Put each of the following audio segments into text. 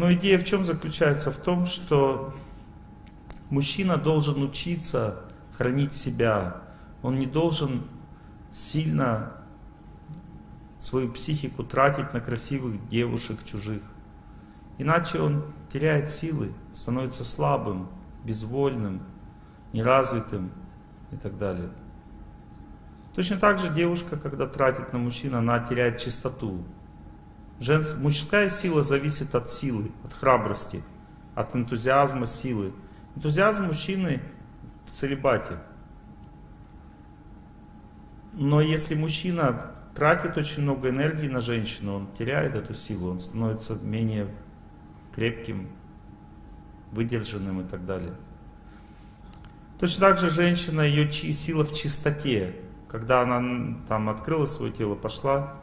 Но идея в чем заключается? В том, что мужчина должен учиться хранить себя. Он не должен сильно свою психику тратить на красивых девушек чужих. Иначе он теряет силы, становится слабым, безвольным, неразвитым и так далее. Точно так же девушка, когда тратит на мужчину, она теряет чистоту. Женс... Мужская сила зависит от силы, от храбрости, от энтузиазма силы. Энтузиазм мужчины в целебате. Но если мужчина тратит очень много энергии на женщину, он теряет эту силу, он становится менее крепким, выдержанным и так далее. Точно так же женщина, ее сила в чистоте. Когда она там открыла свое тело, пошла,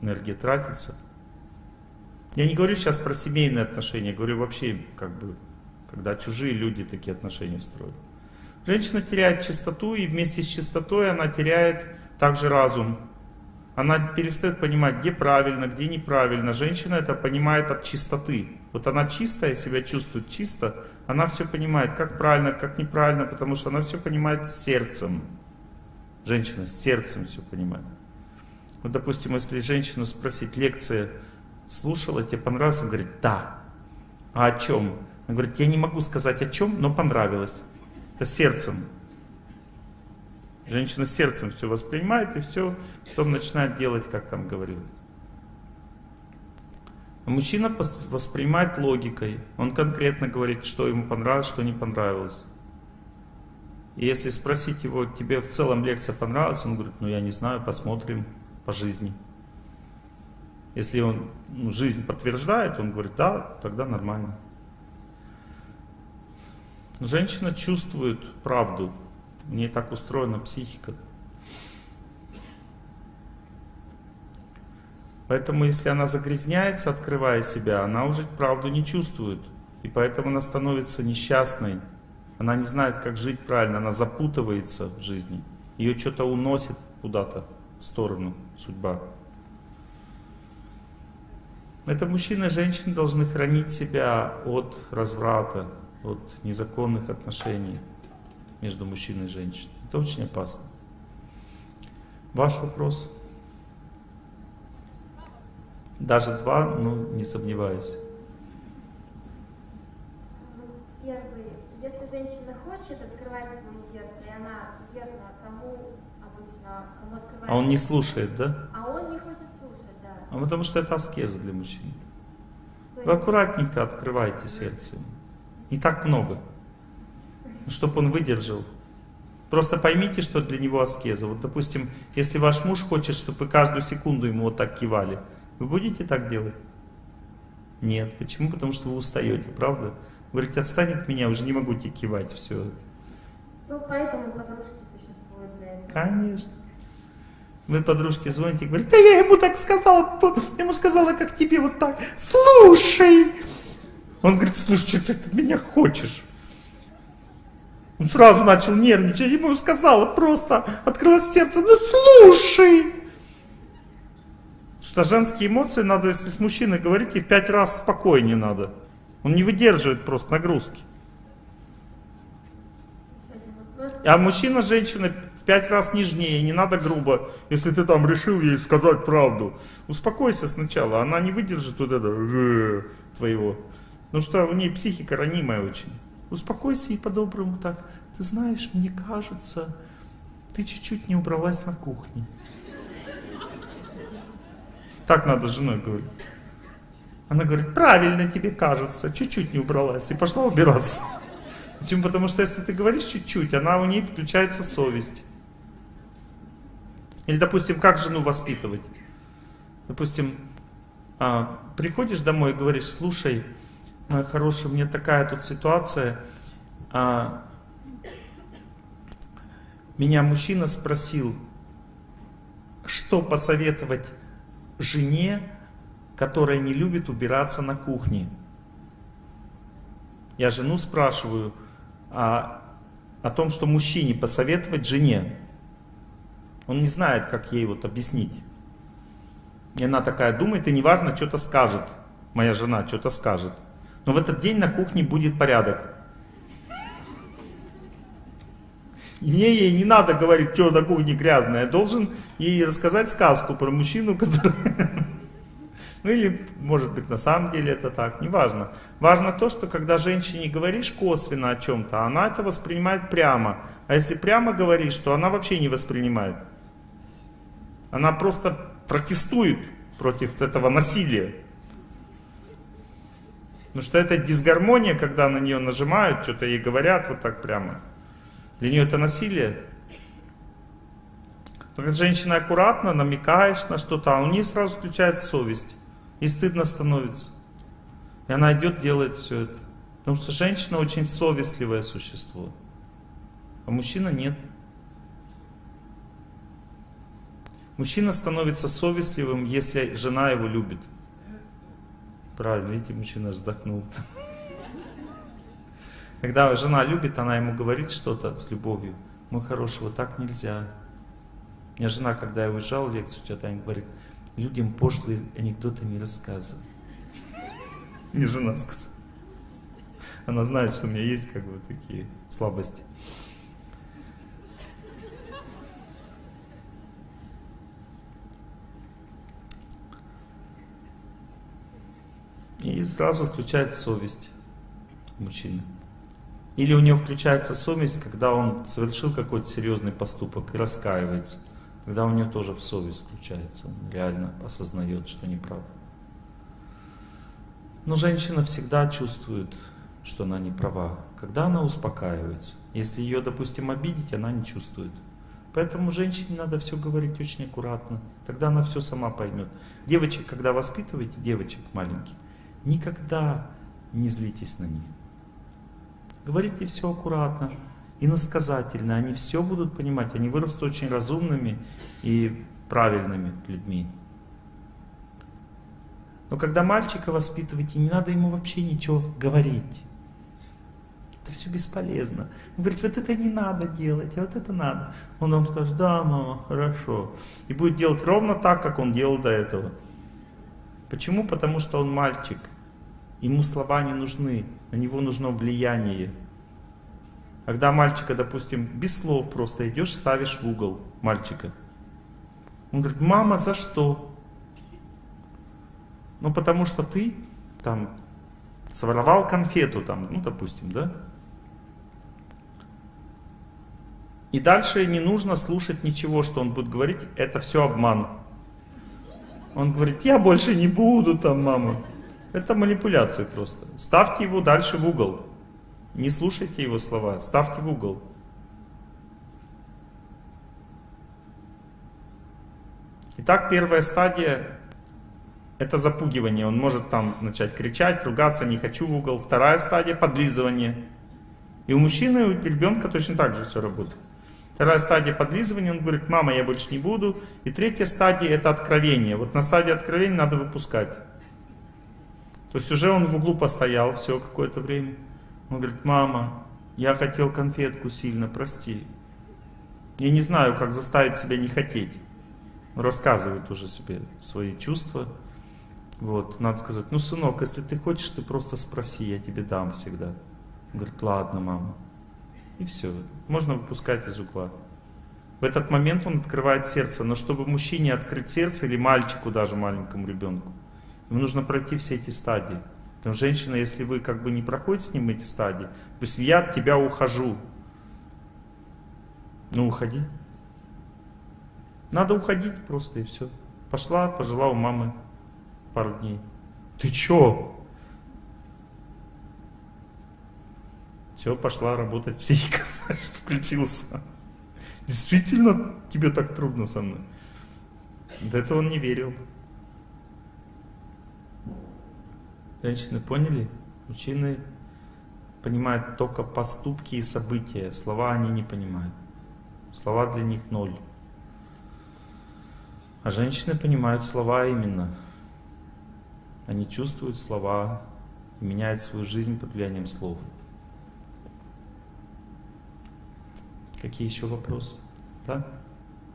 энергия тратится. Я не говорю сейчас про семейные отношения, говорю вообще, как бы, когда чужие люди такие отношения строят. Женщина теряет чистоту, и вместе с чистотой она теряет также разум. Она перестает понимать, где правильно, где неправильно. Женщина это понимает от чистоты. Вот она чистая, себя чувствует чисто, она все понимает, как правильно, как неправильно, потому что она все понимает сердцем. Женщина с сердцем все понимает. Вот, допустим, если женщину спросить, лекция слушала, тебе понравилось? Она говорит, да. А о чем? Она говорит, я не могу сказать о чем, но понравилось. Это сердцем. Женщина сердцем все воспринимает и все, потом начинает делать, как там говорилось. А мужчина воспринимает логикой. Он конкретно говорит, что ему понравилось, что не понравилось. И если спросить его, тебе в целом лекция понравилась, он говорит, ну я не знаю, посмотрим по жизни. Если он ну, жизнь подтверждает, он говорит, да, тогда нормально. Женщина чувствует правду. У нее так устроена психика. Поэтому, если она загрязняется, открывая себя, она уже правду не чувствует. И поэтому она становится несчастной. Она не знает, как жить правильно, она запутывается в жизни. Ее что-то уносит куда-то сторону, судьба. Это мужчины и женщины должны хранить себя от разврата, от незаконных отношений между мужчиной и женщиной. Это очень опасно. Ваш вопрос? Даже два, ну, не сомневаюсь. Первый. Если женщина хочет открывать свое сердце, и она верна тому, обычно, кому открывает... А он не слушает, да? А он не хочет слушать, да. А потому что это аскеза для мужчин. Вы аккуратненько открывайте сердце. Не так много. Чтобы он выдержал. Просто поймите, что для него аскеза. Вот, допустим, если ваш муж хочет, чтобы вы каждую секунду ему вот так кивали, вы будете так делать? Нет. Почему? Потому что вы устаете, правда? Вы говорите, отстань от меня, уже не могу тебе кивать, все. Ну, поэтому подружки существуют для этого. Конечно. Вы подружке звоните и говорите, да я ему так сказала, ему сказала, как тебе вот так. Слушай! Он говорит, слушай, что ты от меня хочешь? Он сразу начал нервничать, ему сказала просто, открылось сердце, ну слушай! Что женские эмоции надо, если с мужчиной говорить, и пять раз спокойнее надо. Он не выдерживает просто нагрузки. А мужчина, женщина пять раз нежнее, не надо грубо. Если ты там решил ей сказать правду, успокойся сначала, она не выдержит вот это твоего. Потому что у нее психика ранимая очень. Успокойся и по-доброму так. Ты знаешь, мне кажется, ты чуть-чуть не убралась на кухне. Так надо с женой говорить. Она говорит, правильно тебе кажется, чуть-чуть не убралась. И пошла убираться. Почему? Потому что если ты говоришь чуть-чуть, она у ней включается совесть. Или, допустим, как жену воспитывать? Допустим, а, приходишь домой и говоришь, слушай, моя хорошая, у меня такая тут ситуация. А, меня мужчина спросил, что посоветовать жене, которая не любит убираться на кухне. Я жену спрашиваю а, о том, что мужчине посоветовать жене. Он не знает, как ей вот объяснить. И она такая думает, и неважно, что-то скажет. моя жена что-то скажет. Но в этот день на кухне будет порядок. И мне ей не надо говорить, что на кухне грязное. Я должен ей рассказать сказку про мужчину, который... Ну или, может быть, на самом деле это так, неважно. Важно то, что когда женщине говоришь косвенно о чем-то, она это воспринимает прямо. А если прямо говоришь, то она вообще не воспринимает. Она просто протестует против этого насилия. Потому что это дисгармония, когда на нее нажимают, что-то ей говорят вот так прямо. Для нее это насилие. Когда женщина аккуратно намекаешь на что-то, а у нее сразу включается совесть. И стыдно становится. И она идет, делает все это. Потому что женщина очень совестливое существо. А мужчина нет. Мужчина становится совестливым, если жена его любит. Правильно, видите, мужчина вздохнул. Когда жена любит, она ему говорит что-то с любовью. Мой хороший, вот так нельзя. У меня жена, когда я уезжал лекцию, что-то она говорит, людям пошлые анекдоты не рассказывай. Не жена сказала. Она знает, что у меня есть как бы такие слабости. И сразу включается совесть мужчины. Или у него включается совесть, когда он совершил какой-то серьезный поступок и раскаивается. Тогда у него тоже в совесть включается, он реально осознает, что не прав. Но женщина всегда чувствует, что она не права, когда она успокаивается. Если ее, допустим, обидеть, она не чувствует. Поэтому женщине надо все говорить очень аккуратно, тогда она все сама поймет. Девочек, когда воспитываете, девочек маленьких, никогда не злитесь на них. Говорите все аккуратно, иносказательно, они все будут понимать, они вырастут очень разумными и правильными людьми. Но когда мальчика воспитываете, не надо ему вообще ничего говорить. Это все бесполезно. Он говорит, вот это не надо делать, а вот это надо. Он вам скажет, да, мама, хорошо. И будет делать ровно так, как он делал до этого. Почему? Потому что он мальчик. Ему слова не нужны, на него нужно влияние. Когда мальчика, допустим, без слов просто идешь, ставишь в угол мальчика. Он говорит, мама, за что? Ну, потому что ты там своровал конфету, там, ну, допустим, да? И дальше не нужно слушать ничего, что он будет говорить, это все обман. Он говорит, я больше не буду там, мама. Это манипуляция просто. Ставьте его дальше в угол. Не слушайте его слова, ставьте в угол. Итак, первая стадия – это запугивание. Он может там начать кричать, ругаться, не хочу в угол. Вторая стадия – подлизывание. И у мужчины, и у ребенка точно так же все работает. Вторая стадия подлизывания, он говорит, мама, я больше не буду. И третья стадия – это откровение. Вот на стадии откровения надо выпускать. То есть уже он в углу постоял все какое-то время. Он говорит, мама, я хотел конфетку сильно, прости. Я не знаю, как заставить себя не хотеть. рассказывает уже себе свои чувства. Вот, надо сказать, ну, сынок, если ты хочешь, ты просто спроси, я тебе дам всегда. Он говорит, ладно, мама. И все, можно выпускать из угла. В этот момент он открывает сердце, но чтобы мужчине открыть сердце, или мальчику даже, маленькому ребенку, ему нужно пройти все эти стадии. Потому что женщина, если вы как бы не проходите с ним эти стадии, то есть я от тебя ухожу. Ну уходи. Надо уходить просто и все. Пошла, пожила у мамы пару дней. Ты чё? Все, пошла работать, психика, значит, включился. Действительно, тебе так трудно со мной. До этого он не верил. Женщины поняли? Мужчины понимают только поступки и события. Слова они не понимают. Слова для них ноль. А женщины понимают слова именно. Они чувствуют слова и меняют свою жизнь под влиянием слов. Какие еще вопросы? Да?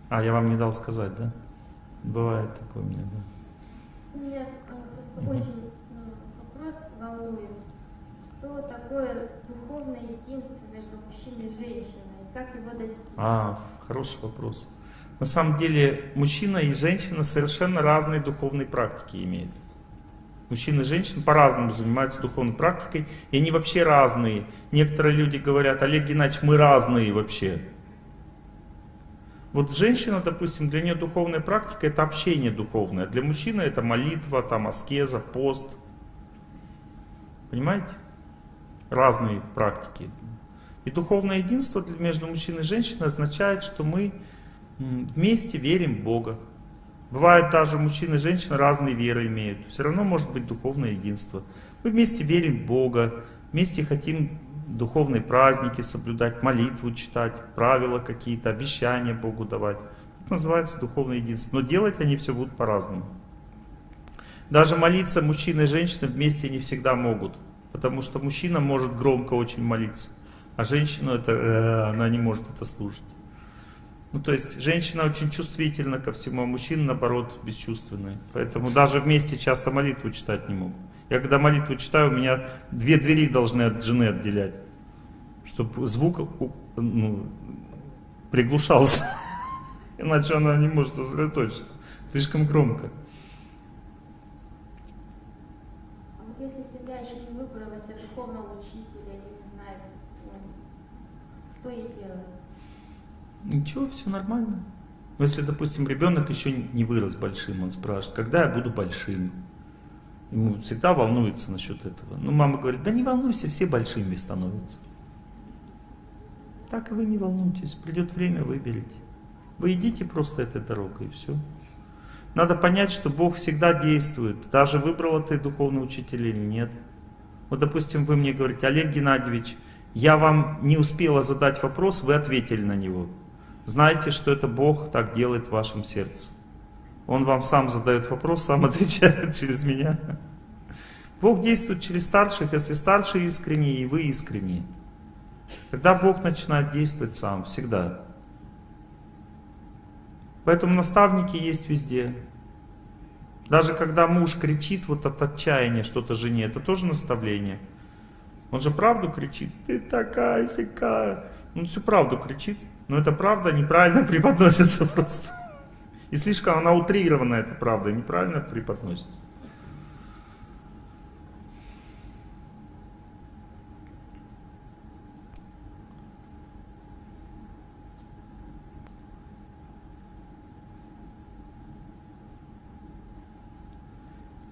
А, я вам не дал сказать, да? Бывает такое у меня, да. У меня э, просто очень ну, волнует, что такое духовное единство между мужчиной и женщиной, как его достичь? А, хороший вопрос. На самом деле мужчина и женщина совершенно разные духовные практики имеют. Мужчины и женщины по-разному занимаются духовной практикой, и они вообще разные. Некоторые люди говорят, Олег Геннадьевич, мы разные вообще. Вот женщина, допустим, для нее духовная практика это общение духовное. Для мужчины это молитва, там аскеза, пост. Понимаете? Разные практики. И духовное единство между мужчиной и женщиной означает, что мы вместе верим в Бога. Бывает даже мужчины и женщины разные веры имеют. Все равно может быть духовное единство. Мы вместе верим в Бога, вместе хотим духовные праздники соблюдать, молитву читать, правила какие-то, обещания Богу давать. Это называется духовное единство. Но делать они все будут по-разному. Даже молиться мужчина и женщина вместе не всегда могут. Потому что мужчина может громко очень молиться, а женщина это, э, она не может это слушать. Ну, то есть, женщина очень чувствительна ко всему, а мужчина, наоборот, бесчувственный. Поэтому даже вместе часто молитву читать не могут. Я когда молитву читаю, у меня две двери должны от жены отделять. Чтобы звук ну, приглушался. Иначе она не может сосредоточиться. Слишком громко. А вот если семья еще не выбрала себе духовного учителя не ну, что ей делать? Ничего, все нормально. Но если, допустим, ребенок еще не вырос большим, он спрашивает, когда я буду большим? Ему всегда волнуется насчет этого. Ну, мама говорит, да не волнуйся, все большими становятся. Так и вы не волнуйтесь, придет время, выберите. Вы идите просто этой дорогой и все. Надо понять, что Бог всегда действует. Даже выбрал ты духовный учитель или нет. Вот, допустим, вы мне говорите, Олег Геннадьевич, я вам не успела задать вопрос, вы ответили на него. Знайте, что это Бог так делает в вашем сердце. Он вам сам задает вопрос, сам отвечает через меня. Бог действует через старших, если старшие искренние и вы искренние. Тогда Бог начинает действовать сам, всегда. Поэтому наставники есть везде. Даже когда муж кричит вот от отчаяния что-то жене, это тоже наставление. Он же правду кричит, ты такая сякая. Он всю правду кричит, но эта правда неправильно преподносится просто. И слишком она утрирована, эта правда, неправильно преподносится.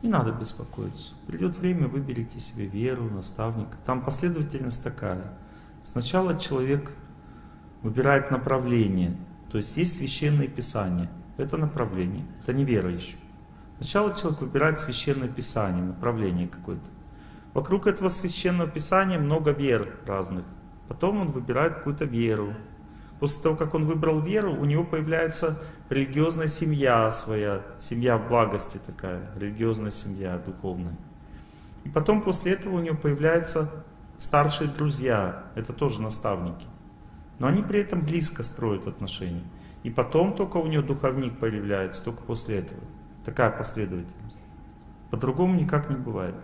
Не надо беспокоиться. Придет время, выберите себе веру, наставника. Там последовательность такая. Сначала человек выбирает направление. То есть есть священное писание. Это направление. Это не вера еще. Сначала человек выбирает священное писание, направление какое-то. Вокруг этого священного писания много вер разных. Потом он выбирает какую-то веру. После того, как он выбрал веру, у него появляется религиозная семья своя, семья в благости такая, религиозная семья духовная. И потом после этого у него появляются старшие друзья, это тоже наставники. Но они при этом близко строят отношения. И потом только у него духовник появляется, только после этого. Такая последовательность. По-другому никак не бывает.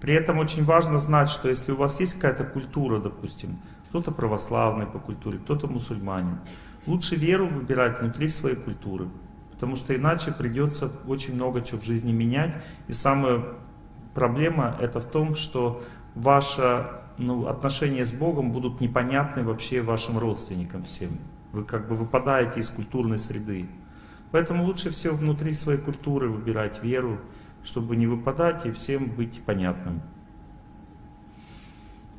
При этом очень важно знать, что если у вас есть какая-то культура, допустим, кто-то православный по культуре, кто-то мусульманин, лучше веру выбирать внутри своей культуры, потому что иначе придется очень много чего в жизни менять. И самая проблема это в том, что ваше ну, отношения с Богом будут непонятны вообще вашим родственникам всем. Вы как бы выпадаете из культурной среды. Поэтому лучше всего внутри своей культуры выбирать веру, чтобы не выпадать и всем быть понятным.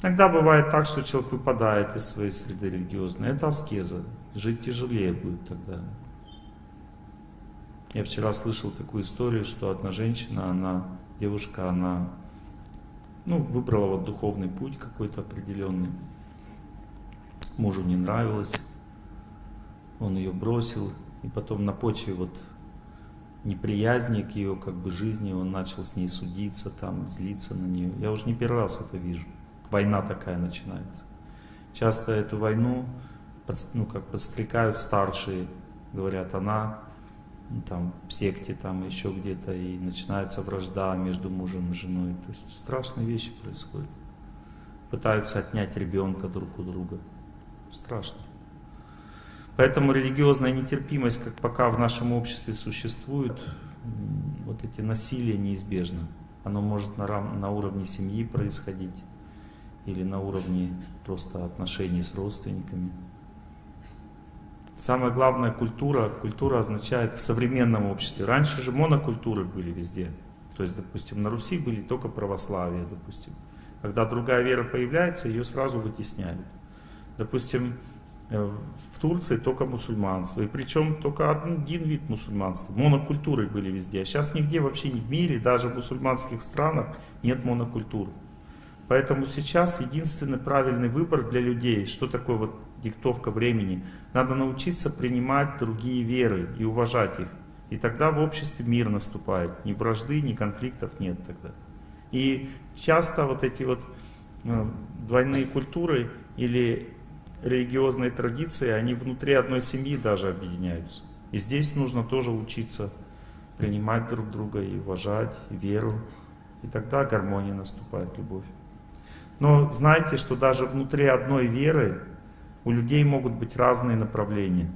Иногда бывает так, что человек выпадает из своей среды религиозной. Это аскеза. Жить тяжелее будет тогда. Я вчера слышал такую историю, что одна женщина, она, девушка, она ну, выбрала вот духовный путь какой-то определенный. Мужу не нравилось. Он ее бросил. И потом на почве вот неприязни к ее как бы жизни, он начал с ней судиться, там, злиться на нее. Я уже не первый раз это вижу. Война такая начинается. Часто эту войну ну, как подстрекают старшие, говорят, она там, в секте, там еще где-то, и начинается вражда между мужем и женой. То есть страшные вещи происходят. Пытаются отнять ребенка друг у друга. Страшно. Поэтому религиозная нетерпимость, как пока в нашем обществе существует, вот эти насилия неизбежно. Оно может на, на уровне семьи происходить или на уровне просто отношений с родственниками. Самое главное культура. Культура означает в современном обществе. Раньше же монокультуры были везде. То есть, допустим, на Руси были только православие, допустим. Когда другая вера появляется, ее сразу вытесняют. Допустим, э, в Турции только мусульманство. И причем только один вид мусульманства. Монокультуры были везде. А сейчас нигде вообще в мире, даже в мусульманских странах нет монокультур. Поэтому сейчас единственный правильный выбор для людей, что такое вот диктовка времени, надо научиться принимать другие веры и уважать их. И тогда в обществе мир наступает. Ни вражды, ни конфликтов нет тогда. И часто вот эти вот э, двойные культуры или религиозные традиции, они внутри одной семьи даже объединяются. И здесь нужно тоже учиться принимать друг друга и уважать веру. И тогда гармония наступает, любовь. Но знайте, что даже внутри одной веры у людей могут быть разные направления.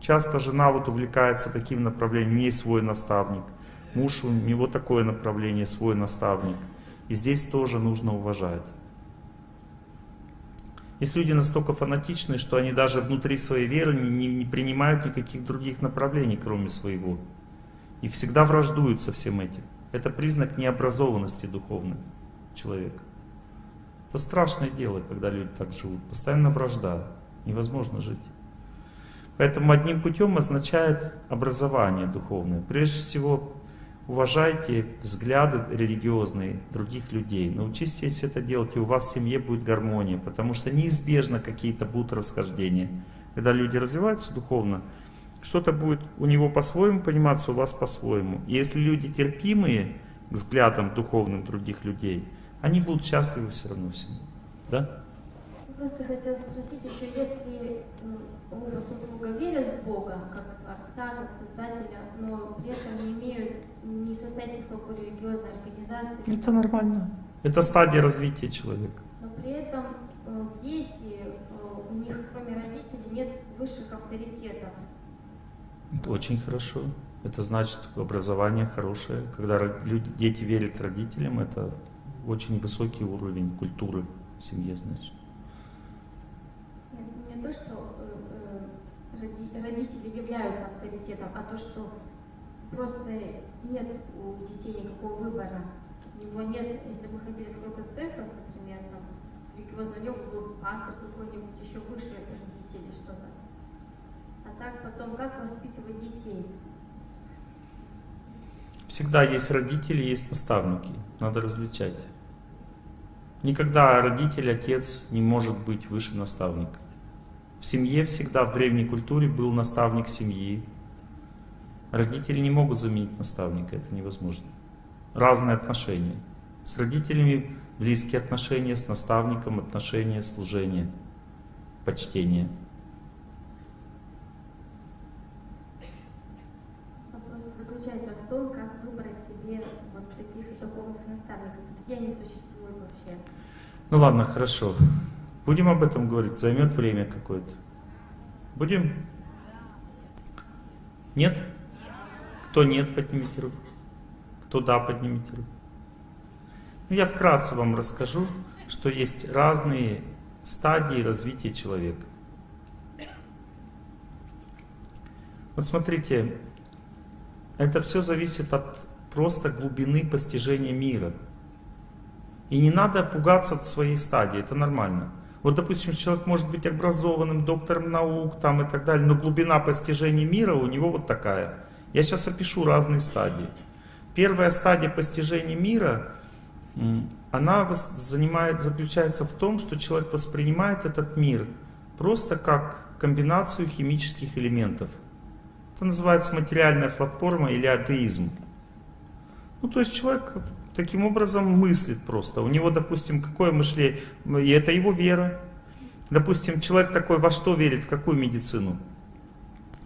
Часто жена вот увлекается таким направлением, у нее свой наставник. Муж, у него такое направление, свой наставник. И здесь тоже нужно уважать. Есть люди настолько фанатичные, что они даже внутри своей веры не, не, не принимают никаких других направлений, кроме своего. И всегда враждуют со всем этим. Это признак необразованности духовной человека. Это страшное дело, когда люди так живут. Постоянно вражда. Невозможно жить. Поэтому одним путем означает образование духовное. Прежде всего, уважайте взгляды религиозные других людей. Научитесь это делать, и у вас в семье будет гармония. Потому что неизбежно какие-то будут расхождения. Когда люди развиваются духовно, что-то будет у него по-своему пониматься, у вас по-своему. Если люди терпимые к взглядам духовным других людей – они будут счастливы все равно всему. Да? Просто хотела спросить еще, если оба супруга верят в Бога, как Творца, как Создателя, но при этом не имеют, не состоят ни в какой религиозной организации. Это нормально. Это стадия развития человека. Но при этом э, дети, э, у них кроме родителей нет высших авторитетов. Это очень хорошо. Это значит образование хорошее. Когда люди, дети верят родителям, это очень высокий уровень культуры в семье, значит. Не, не то, что э, э родители являются авторитетом, а то, что просто нет у детей никакого выбора. У него нет, если бы ходили в какую-то церковь, например, там, религиозный у него был пастор какой-нибудь еще выше родителей что-то. А так потом, как воспитывать детей? Всегда есть родители, есть наставники. Надо различать. Никогда родитель, отец не может быть выше наставника. В семье всегда в древней культуре был наставник семьи. Родители не могут заменить наставника, это невозможно. Разные отношения. С родителями близкие отношения, с наставником отношения, служение, почтение. Вопрос заключается в том, как выбрать себе вот таких духовных наставников, где они существуют ну ладно, хорошо. Будем об этом говорить, займет время какое-то. Будем? Нет? Кто нет, поднимите руку. Кто да, поднимите руку. Ну, я вкратце вам расскажу, что есть разные стадии развития человека. Вот смотрите, это все зависит от просто глубины постижения мира. И не надо пугаться от своей стадии, это нормально. Вот, допустим, человек может быть образованным, доктором наук там и так далее, но глубина постижения мира у него вот такая. Я сейчас опишу разные стадии. Первая стадия постижения мира, она занимает, заключается в том, что человек воспринимает этот мир просто как комбинацию химических элементов. Это называется материальная платформа или атеизм. Ну, то есть человек таким образом мыслит просто. У него, допустим, какое мышление, и это его вера. Допустим, человек такой во что верит, в какую медицину?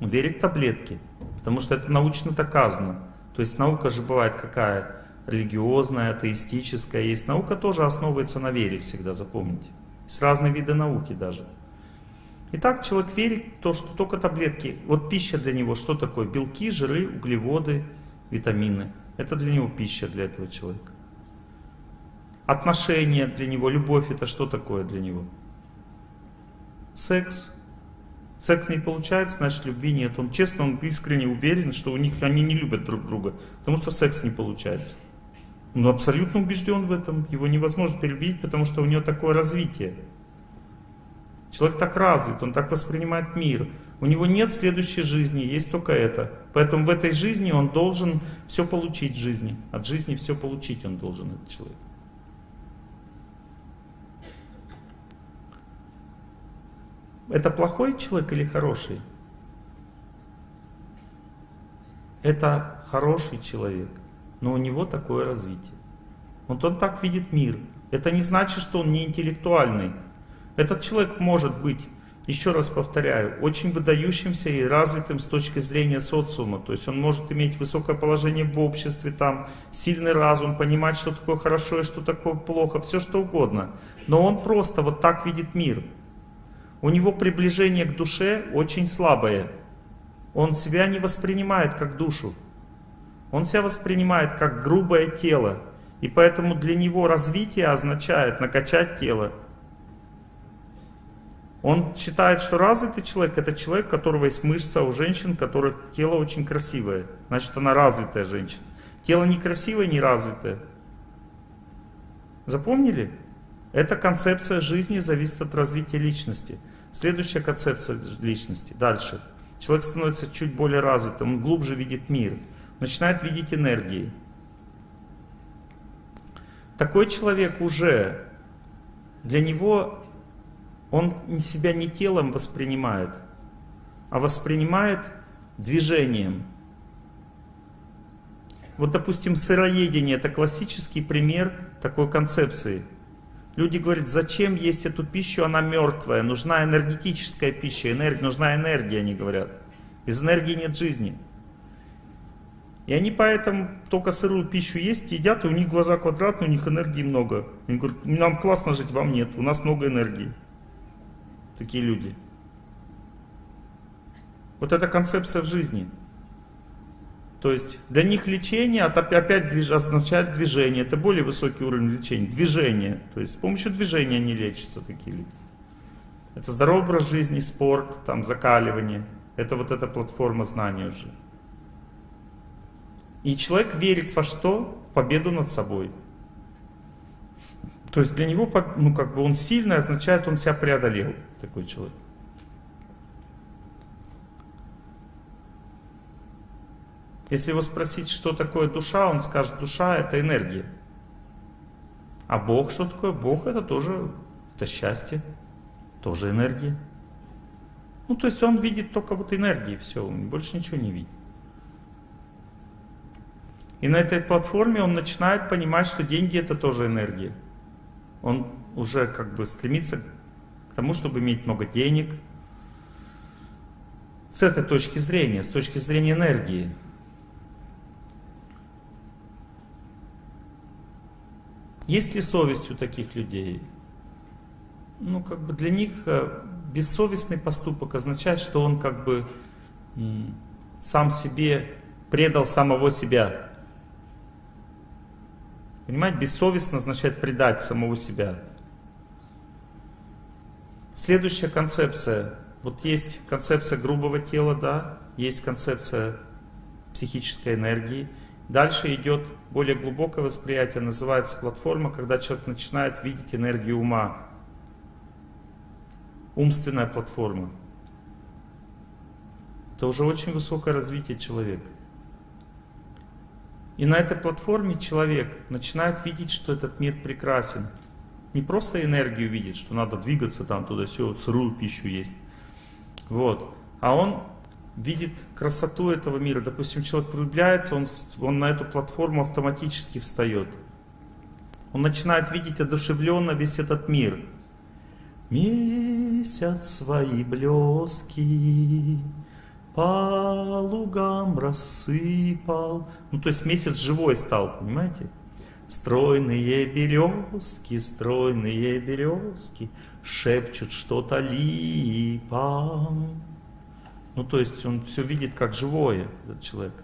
верит в таблетки. Потому что это научно доказано. То есть наука же бывает какая? Религиозная, атеистическая. Есть наука тоже основывается на вере всегда, запомните. Есть разные виды науки даже. Итак, человек верит в то, что только таблетки. Вот пища для него что такое? Белки, жиры, углеводы, витамины. Это для него пища для этого человека. Отношения для него, любовь это что такое для него? Секс. Секс не получается, значит любви нет. Он честно, он искренне уверен, что у них они не любят друг друга, потому что секс не получается. Он абсолютно убежден в этом, его невозможно перебить, потому что у него такое развитие. Человек так развит, он так воспринимает мир. У него нет следующей жизни, есть только это. Поэтому в этой жизни он должен все получить в жизни. От жизни все получить он должен, этот человек. Это плохой человек или хороший? Это хороший человек, но у него такое развитие. Вот он так видит мир. Это не значит, что он не интеллектуальный. Этот человек может быть, еще раз повторяю, очень выдающимся и развитым с точки зрения социума. То есть он может иметь высокое положение в обществе, там, сильный разум, понимать, что такое хорошо и что такое плохо, все что угодно. Но он просто вот так видит мир. У него приближение к душе очень слабое. Он себя не воспринимает как душу. Он себя воспринимает как грубое тело. И поэтому для него развитие означает накачать тело. Он считает, что развитый человек это человек, у которого есть мышца, у женщин, у которых тело очень красивое. Значит, она развитая женщина. Тело некрасивое, не развитое. Запомнили? Эта концепция жизни зависит от развития личности. Следующая концепция личности. Дальше. Человек становится чуть более развитым, он глубже видит мир, начинает видеть энергии. Такой человек уже, для него, он себя не телом воспринимает, а воспринимает движением. Вот, допустим, сыроедение – это классический пример такой концепции – Люди говорят, зачем есть эту пищу, она мертвая, нужна энергетическая пища, энергия, нужна энергия, они говорят. Без энергии нет жизни. И они поэтому только сырую пищу есть, едят, и у них глаза квадратные, у них энергии много. Они говорят, нам классно жить, вам нет, у нас много энергии. Такие люди. Вот эта концепция в жизни. То есть для них лечение опять движ, означает движение. Это более высокий уровень лечения. Движение. То есть с помощью движения не лечатся такие люди. Это здоровый образ жизни, спорт, там, закаливание. Это вот эта платформа знаний уже. И человек верит во что? В победу над собой. То есть для него, ну как бы он сильный, означает, он себя преодолел, такой человек. Если его спросить, что такое душа, он скажет, душа это энергия. А Бог что такое? Бог это тоже, это счастье, тоже энергия. Ну, то есть он видит только вот энергии, все, больше ничего не видит. И на этой платформе он начинает понимать, что деньги это тоже энергия. Он уже как бы стремится тому, чтобы иметь много денег. С этой точки зрения, с точки зрения энергии. Есть ли совесть у таких людей? Ну, как бы для них э, бессовестный поступок означает, что он как бы сам себе предал самого себя. Понимаете, бессовестно означает предать самого себя. Следующая концепция. Вот есть концепция грубого тела, да, есть концепция психической энергии. Дальше идет более глубокое восприятие, называется платформа, когда человек начинает видеть энергию ума. Умственная платформа. Это уже очень высокое развитие человека. И на этой платформе человек начинает видеть, что этот мир прекрасен. Не просто энергию видит, что надо двигаться там туда-сюда, сырую пищу есть. Вот. А он видит красоту этого мира. Допустим, человек влюбляется, он, он на эту платформу автоматически встает. Он начинает видеть одушевленно весь этот мир. Месяц свои блески по лугам рассыпал. Ну, то есть месяц живой стал, понимаете? Стройные березки, стройные березки шепчут что-то липам. Ну, то есть он все видит как живое, этот человек.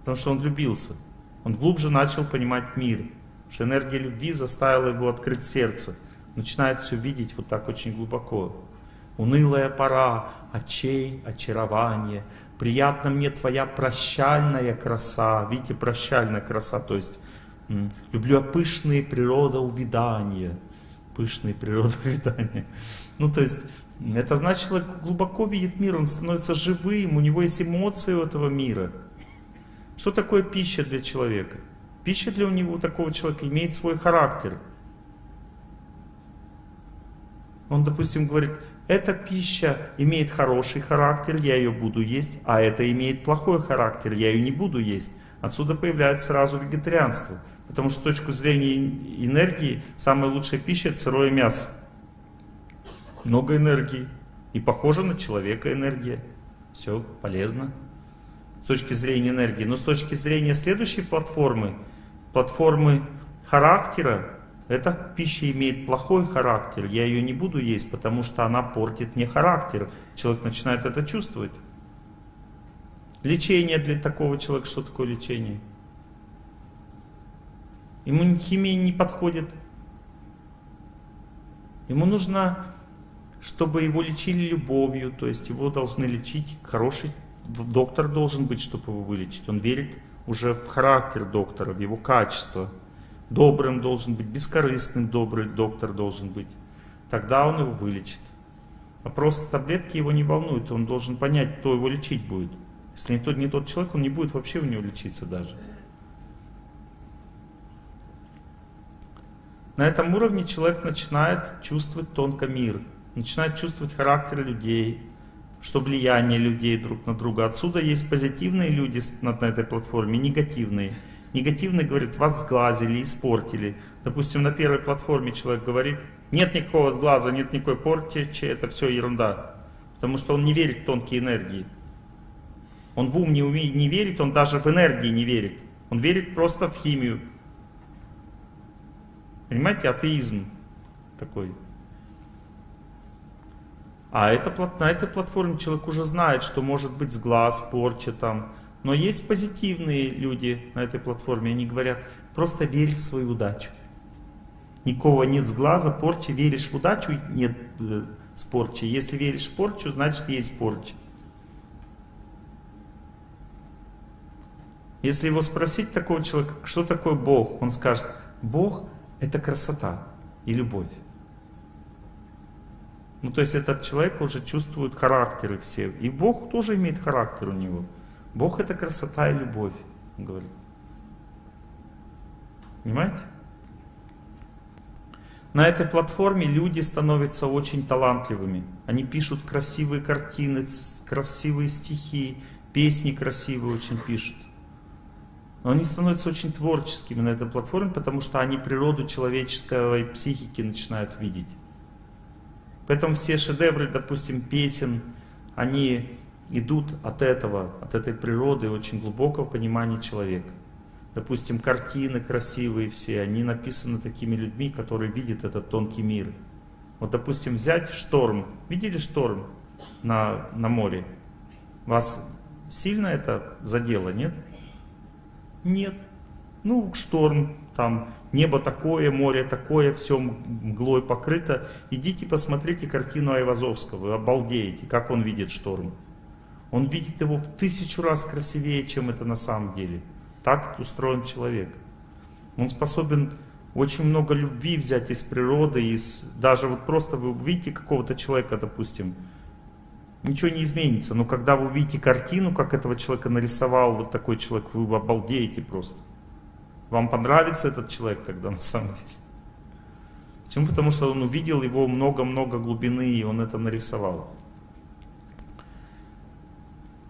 Потому что он влюбился. Он глубже начал понимать мир. Что энергия любви заставила его открыть сердце. Начинает все видеть вот так очень глубоко. Унылая пора, очей, очарование. Приятна мне твоя прощальная краса. Видите, прощальная краса, то есть люблю пышные природоувидания. Пышные природоувидания. Ну, то есть, это значит, человек глубоко видит мир, он становится живым, у него есть эмоции у этого мира. Что такое пища для человека? Пища для у него, такого человека имеет свой характер. Он, допустим, говорит, эта пища имеет хороший характер, я ее буду есть, а это имеет плохой характер, я ее не буду есть. Отсюда появляется сразу вегетарианство. Потому что с точки зрения энергии, самая лучшая пища сырое мясо. Много энергии. И похоже на человека энергия. Все полезно. С точки зрения энергии. Но с точки зрения следующей платформы, платформы характера, эта пища имеет плохой характер, я ее не буду есть, потому что она портит мне характер. Человек начинает это чувствовать. Лечение для такого человека, что такое лечение? Ему химия не подходит. Ему нужно, чтобы его лечили любовью, то есть его должны лечить, хороший доктор должен быть, чтобы его вылечить. Он верит уже в характер доктора, в его качество добрым должен быть, бескорыстным добрый доктор должен быть. Тогда он его вылечит. А просто таблетки его не волнуют, он должен понять, кто его лечить будет. Если не тот, не тот человек, он не будет вообще у него лечиться даже. На этом уровне человек начинает чувствовать тонко мир, начинает чувствовать характер людей, что влияние людей друг на друга. Отсюда есть позитивные люди на этой платформе, негативные. Негативный говорит, вас сглазили, испортили. Допустим, на первой платформе человек говорит, нет никакого сглаза, нет никакой порчи, это все ерунда. Потому что он не верит в тонкие энергии. Он в ум не, умеет, не верит, он даже в энергии не верит. Он верит просто в химию. Понимаете, атеизм такой. А это, на этой платформе человек уже знает, что может быть сглаз, порча там, но есть позитивные люди на этой платформе, они говорят, просто верь в свою удачу. Никого нет с глаза, порчи, веришь в удачу, нет э, с порчи. Если веришь в порчу, значит есть порча. Если его спросить такого человека, что такое Бог, он скажет, Бог это красота и любовь. Ну то есть этот человек уже чувствует характеры все. И Бог тоже имеет характер у него. Бог это красота и любовь, он говорит. Понимаете? На этой платформе люди становятся очень талантливыми. Они пишут красивые картины, красивые стихи, песни красивые очень пишут. Но они становятся очень творческими на этой платформе, потому что они природу человеческой психики начинают видеть. Поэтому все шедевры, допустим, песен, они идут от этого, от этой природы, очень глубокого понимания человека. Допустим, картины красивые все, они написаны такими людьми, которые видят этот тонкий мир. Вот, допустим, взять шторм. Видели шторм на, на море? Вас сильно это задело, нет? Нет. Ну, шторм, там небо такое, море такое, все мглой покрыто. Идите посмотрите картину Айвазовского, вы обалдеете, как он видит шторм. Он видит его в тысячу раз красивее, чем это на самом деле. Так устроен человек. Он способен очень много любви взять из природы, из даже вот просто вы увидите какого-то человека, допустим, ничего не изменится. Но когда вы увидите картину, как этого человека нарисовал вот такой человек, вы обалдеете просто. Вам понравится этот человек тогда на самом деле. Почему? Потому что он увидел его много-много глубины, и он это нарисовал.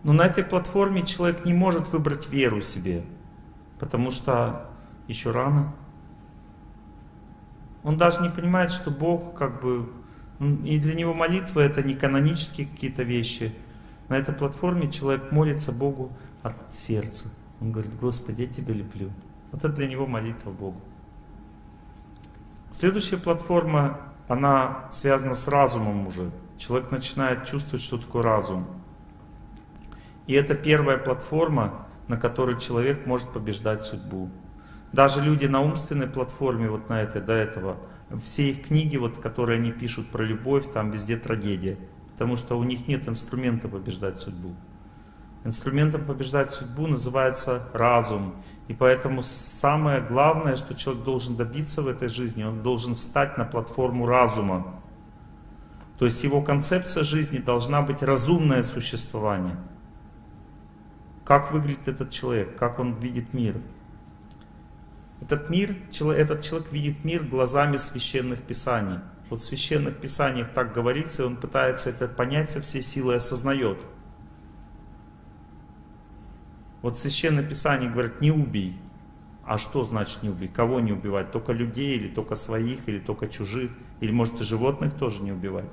Но на этой платформе человек не может выбрать веру себе, потому что еще рано. Он даже не понимает, что Бог как бы... И для него молитва это не канонические какие-то вещи. На этой платформе человек молится Богу от сердца. Он говорит, Господи, я Тебя люблю. Вот это для него молитва Богу. Следующая платформа, она связана с разумом уже. Человек начинает чувствовать, что такое разум. И это первая платформа, на которой человек может побеждать судьбу. Даже люди на умственной платформе, вот на этой, до этого, все их книги, вот, которые они пишут про любовь, там везде трагедия. Потому что у них нет инструмента побеждать судьбу. Инструментом побеждать судьбу называется разум. И поэтому самое главное, что человек должен добиться в этой жизни, он должен встать на платформу разума. То есть его концепция жизни должна быть разумное существование. Как выглядит этот человек, как он видит мир. Этот мир, этот человек видит мир глазами священных писаний. Вот в священных писаниях так говорится, и он пытается это понять со всей силой, осознает. Вот священное писание говорит, не убей. А что значит не убей? Кого не убивать? Только людей, или только своих, или только чужих? Или может и животных тоже не убивать?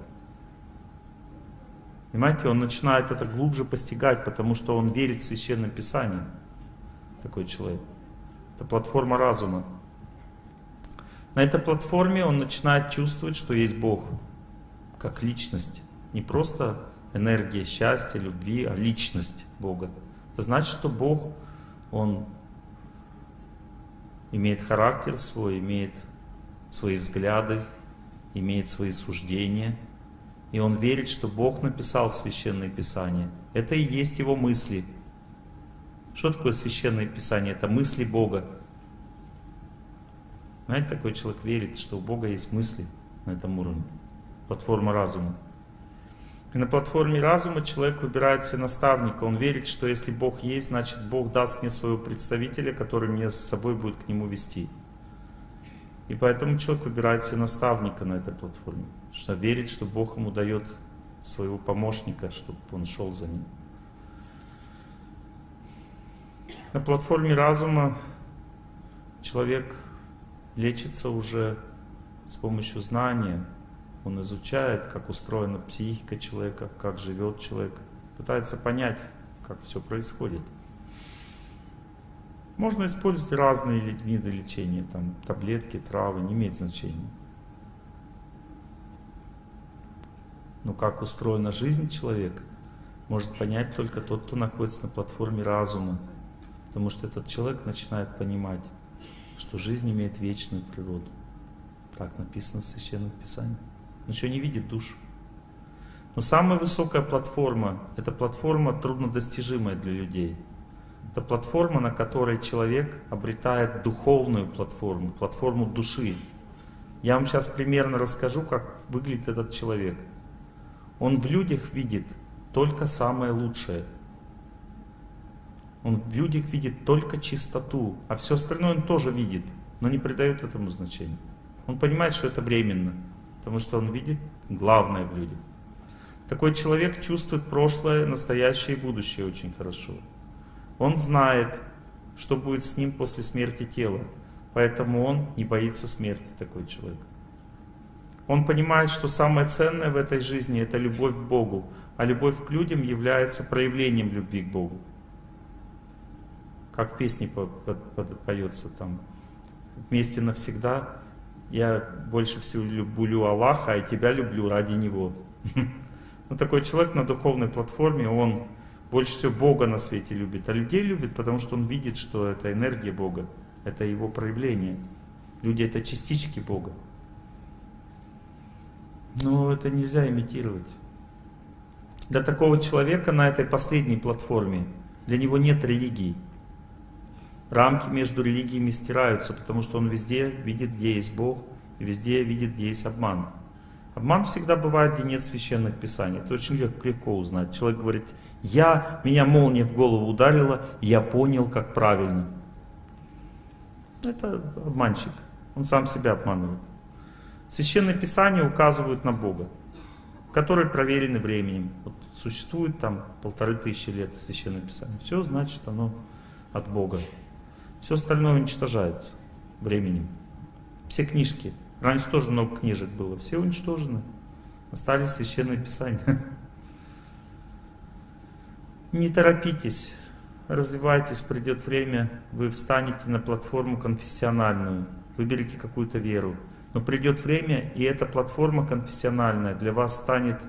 Понимаете, он начинает это глубже постигать, потому что он верит в священное писание. Такой человек. Это платформа разума. На этой платформе он начинает чувствовать, что есть Бог, как личность. Не просто энергия счастья, любви, а личность Бога. Это значит, что Бог, Он имеет характер свой, имеет свои взгляды, имеет свои суждения. И он верит, что Бог написал Священное Писание. Это и есть его мысли. Что такое Священное Писание? Это мысли Бога. Знаете, такой человек верит, что у Бога есть мысли на этом уровне. Платформа разума. И на платформе разума человек выбирает себе наставника. Он верит, что если Бог есть, значит Бог даст мне своего представителя, который меня за собой будет к нему вести. И поэтому человек выбирает себе наставника на этой платформе. Потому что верит, что Бог ему дает своего помощника, чтобы он шел за ним. На платформе разума человек лечится уже с помощью знания. Он изучает, как устроена психика человека, как живет человек. Пытается понять, как все происходит. Можно использовать разные виды лечения, там таблетки, травы, не имеет значения. Но как устроена жизнь человека, может понять только тот, кто находится на платформе разума. Потому что этот человек начинает понимать, что жизнь имеет вечную природу. Так написано в Священном Писании. Он еще не видит душ. Но самая высокая платформа, это платформа труднодостижимая для людей. Это платформа, на которой человек обретает духовную платформу, платформу души. Я вам сейчас примерно расскажу, как выглядит этот человек. Он в людях видит только самое лучшее. Он в людях видит только чистоту, а все остальное он тоже видит, но не придает этому значения. Он понимает, что это временно, потому что он видит главное в людях. Такой человек чувствует прошлое, настоящее и будущее очень хорошо. Он знает, что будет с ним после смерти тела, поэтому он не боится смерти, такой человек. Он понимает, что самое ценное в этой жизни это любовь к Богу, а любовь к людям является проявлением любви к Богу как в песне поется там, вместе навсегда, я больше всего люблю Аллаха, и тебя люблю ради Него. Ну, такой человек на духовной платформе, он больше всего Бога на свете любит, а людей любит, потому что он видит, что это энергия Бога, это Его проявление. Люди — это частички Бога. Но это нельзя имитировать. Для такого человека на этой последней платформе, для него нет религии. Рамки между религиями стираются, потому что он везде видит, где есть Бог, и везде видит, где есть обман. Обман всегда бывает, где нет священных писаний. Это очень легко, легко узнать. Человек говорит, я, меня молния в голову ударила, я понял, как правильно. Это обманщик. Он сам себя обманывает. Священные писания указывают на Бога, которые проверены временем. Вот существует там полторы тысячи лет священное писание. Все значит оно от Бога. Все остальное уничтожается временем. Все книжки. Раньше тоже много книжек было. Все уничтожены. Остались священные писания. Не торопитесь, развивайтесь, придет время, вы встанете на платформу конфессиональную, выберите какую-то веру. Но придет время, и эта платформа конфессиональная для вас станет...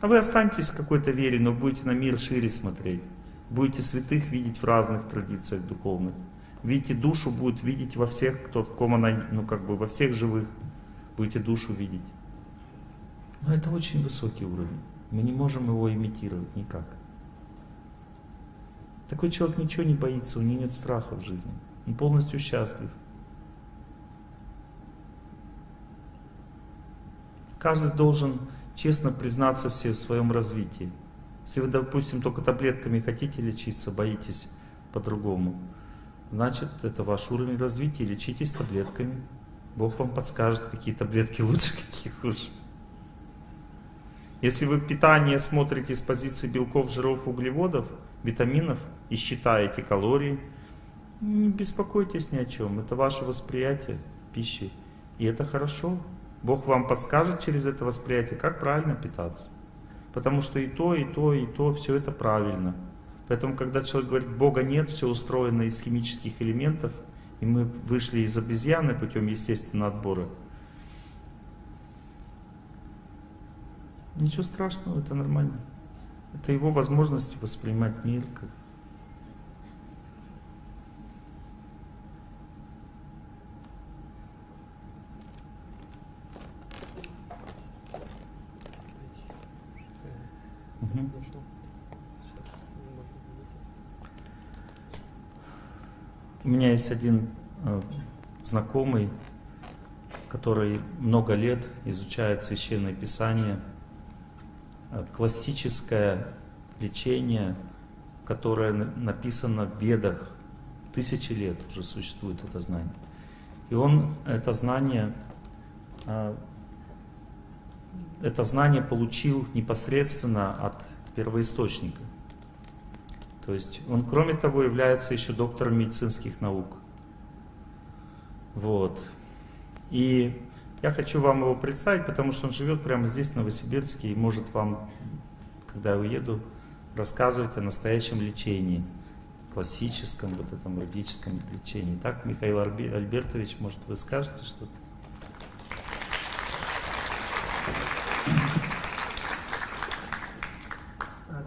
А вы останетесь в какой-то вере, но будете на мир шире смотреть. Будете святых видеть в разных традициях духовных. Видите душу, будет видеть во всех, кто в ком она, ну как бы во всех живых. Будете душу видеть. Но это очень высокий уровень. Мы не можем его имитировать никак. Такой человек ничего не боится, у него нет страха в жизни. Он полностью счастлив. Каждый должен честно признаться все в своем развитии. Если вы, допустим, только таблетками хотите лечиться, боитесь по-другому, значит, это ваш уровень развития, лечитесь таблетками. Бог вам подскажет, какие таблетки лучше, какие хуже. Если вы питание смотрите с позиции белков, жиров, углеводов, витаминов и считаете калории, не беспокойтесь ни о чем. Это ваше восприятие пищи. И это хорошо. Бог вам подскажет через это восприятие, как правильно питаться. Потому что и то, и то, и то, все это правильно. Поэтому, когда человек говорит, Бога нет, все устроено из химических элементов, и мы вышли из обезьяны путем естественного отбора, ничего страшного, это нормально. Это его возможность воспринимать мир как Угу. У меня есть один э, знакомый, который много лет изучает священное писание, э, классическое лечение, которое написано в ведах, тысячи лет уже существует это знание. И он это знание э, это знание получил непосредственно от первоисточника. То есть он, кроме того, является еще доктором медицинских наук. Вот. И я хочу вам его представить, потому что он живет прямо здесь, в Новосибирске, и может вам, когда я уеду, рассказывать о настоящем лечении, классическом, вот этом логическом лечении. Так, Михаил Альбертович, может, вы скажете что-то?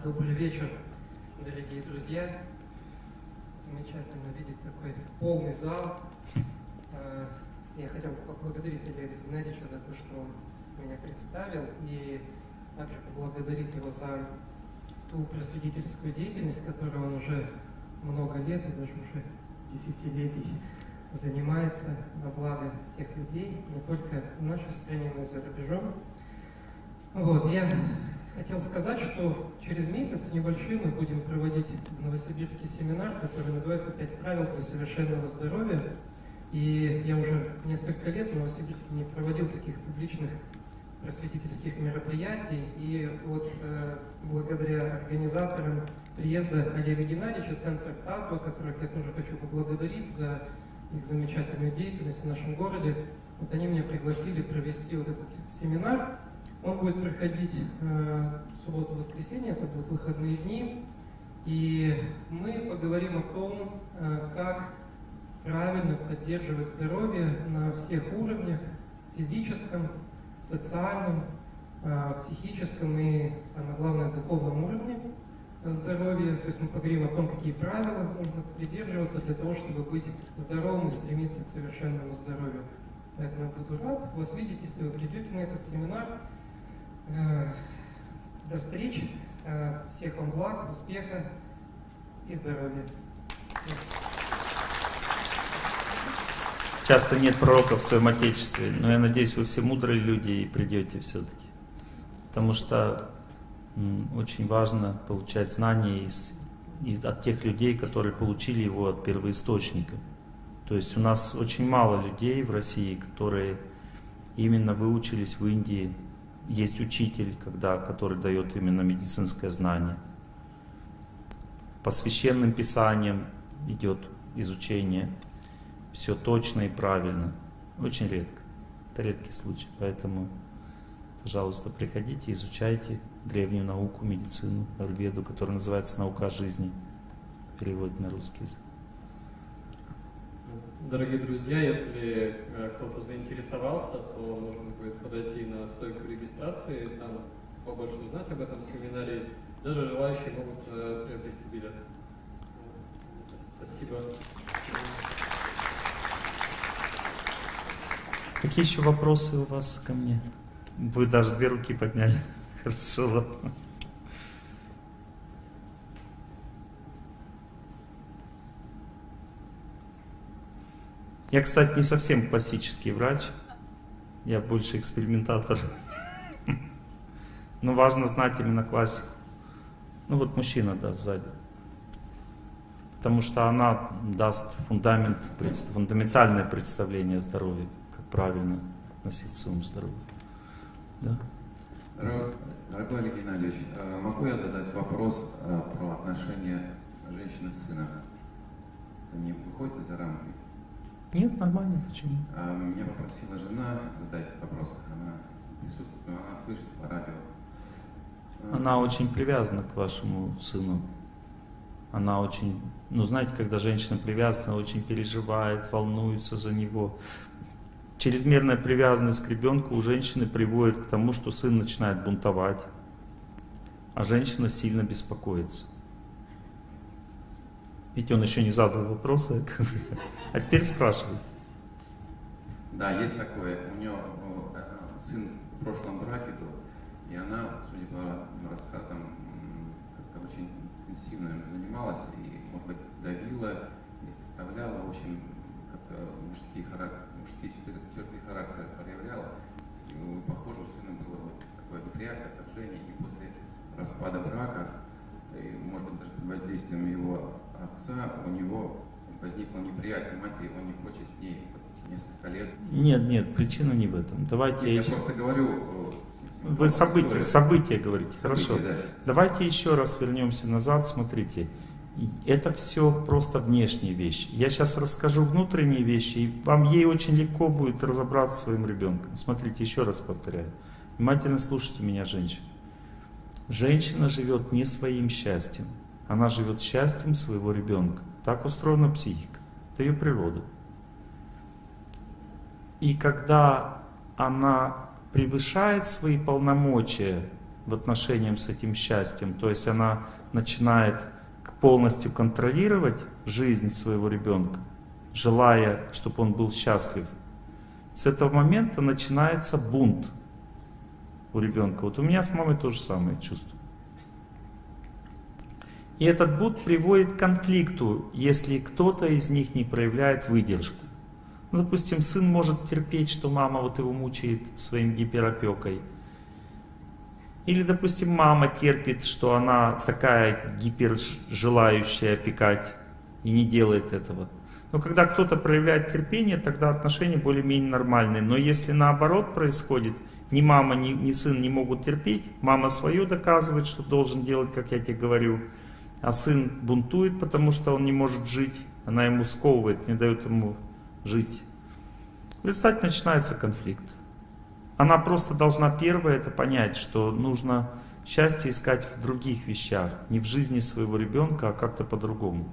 Добрый вечер, дорогие друзья. Замечательно видеть такой полный зал. А, я хотел поблагодарить Олега Геннадьевича за то, что он меня представил, и также поблагодарить его за ту просветительскую деятельность, которую он уже много лет, и даже уже десятилетий занимается на благо всех людей, не только в нашей стране, но и за рубежом. Вот, я хотел сказать, что через месяц небольшой мы будем проводить в Новосибирске семинар, который называется «Пять правил для совершенного здоровья». И я уже несколько лет в Новосибирске не проводил таких публичных просветительских мероприятий. И вот э, благодаря организаторам приезда Олега Геннадьевича, Центра Татва, которых я тоже хочу поблагодарить за их замечательную деятельность в нашем городе, вот они меня пригласили провести вот этот семинар. Он будет проходить э, субботу-воскресенье, это будут выходные дни. И мы поговорим о том, э, как правильно поддерживать здоровье на всех уровнях, физическом, социальном, э, психическом и, самое главное, духовном уровне здоровья. То есть мы поговорим о том, какие правила нужно придерживаться для того, чтобы быть здоровым и стремиться к совершенному здоровью. Поэтому я буду рад вас видеть, если вы придете на этот семинар. Э, до встреч. Э, всех вам благ, успеха и здоровья. Часто нет пророков в своем Отечестве, но я надеюсь, вы все мудрые люди и придете все-таки. Потому что очень важно получать знания из, из, от тех людей, которые получили его от первоисточника. То есть у нас очень мало людей в России, которые именно выучились в Индии есть учитель, когда, который дает именно медицинское знание. По священным писаниям идет изучение. Все точно и правильно. Очень редко. Это редкий случай. Поэтому Пожалуйста, приходите, изучайте древнюю науку, медицину, аюрведу, которая называется «Наука жизни». Перевод на русский язык. Дорогие друзья, если э, кто-то заинтересовался, то можно будет подойти на стойку регистрации, там побольше узнать об этом семинаре. Даже желающие могут э, приобрести билет. Спасибо. Какие еще вопросы у вас ко мне? Вы даже две руки подняли. Хорошо. Я, кстати, не совсем классический врач. Я больше экспериментатор. Но важно знать именно классику. Ну вот мужчина, да, сзади. Потому что она даст фундамент, фундаментальное представление о здоровье, как правильно относиться к своему здоровью. Да. Дорогой, Олег Геннадьевич, э, могу я задать вопрос э, про отношения женщины с сыном? Это не выходит за рамки? Нет, нормально, почему? А, Меня попросила жена задать этот вопрос. Она присутствует, но она слышит по радио. Э, Она очень привязана к вашему сыну. Она очень, ну знаете, когда женщина привязана, она очень переживает, волнуется за него. Чрезмерная привязанность к ребенку у женщины приводит к тому, что сын начинает бунтовать, а женщина сильно беспокоится. Ведь он еще не задал бы. А теперь спрашивает. Да, есть такое. У нее э, сын в прошлом браке был, и она, судя по рассказам, как-то очень интенсивно им занималась и, может быть, давила и заставляла, в общем, как-то мужские, харак- мужские черты черты характера проявляла. И, ну, похоже, у сына было вот такое неприятие, отторжение, и после распада брака, и, может быть, даже под воздействием его отца, у него возникло неприятие матери, он не хочет с ней несколько лет Нет, нет, причина не в этом. Давайте я я еще- просто говорю... э, Вы события, события говорите, хорошо. События, да. Давайте еще раз вернемся назад, смотрите. Это все просто внешние вещи. Я сейчас расскажу внутренние вещи, и вам ей очень легко будет разобраться с своим ребенком. Смотрите, еще раз повторяю. Внимательно слушайте меня, женщина. Женщина живет не своим счастьем, она живет счастьем своего ребенка. Так устроена психика. Это ее природа. И когда она превышает свои полномочия в отношении с этим счастьем, то есть она начинает полностью контролировать жизнь своего ребенка, желая, чтобы он был счастлив, с этого момента начинается бунт у ребенка. Вот у меня с мамой то же самое чувство. И этот бунт приводит к конфликту, если кто-то из них не проявляет выдержку. Ну, допустим, сын может терпеть, что мама вот его мучает своим гиперопекой. Или, допустим, мама терпит, что она такая гипер желающая опекать и не делает этого. Но когда кто-то проявляет терпение, тогда отношения более-менее нормальные. Но если наоборот происходит, ни мама, ни, ни сын не могут терпеть, мама свое доказывает, что должен делать, как я тебе говорю, а сын бунтует, потому что он не может жить, она ему сковывает, не дает ему жить. В результате начинается конфликт. Она просто должна первое это понять, что нужно счастье искать в других вещах, не в жизни своего ребенка, а как-то по-другому.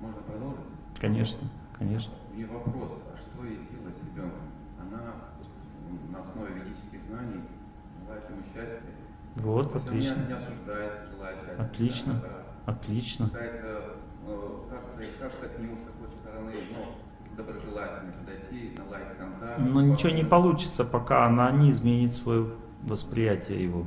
Можно продолжить? Конечно, конечно. У нее вопрос, а что ей делать с ребенком? Она м, на основе ведических знаний желает ему счастья. Вот, она отлично. Не, не осуждает. Отлично. Да, Отлично. Э, как-то как к нему с какой-то стороны, ну, доброжелательно подойти, наладить контакт. Но ничего не получится, пока она не изменит свое восприятие его.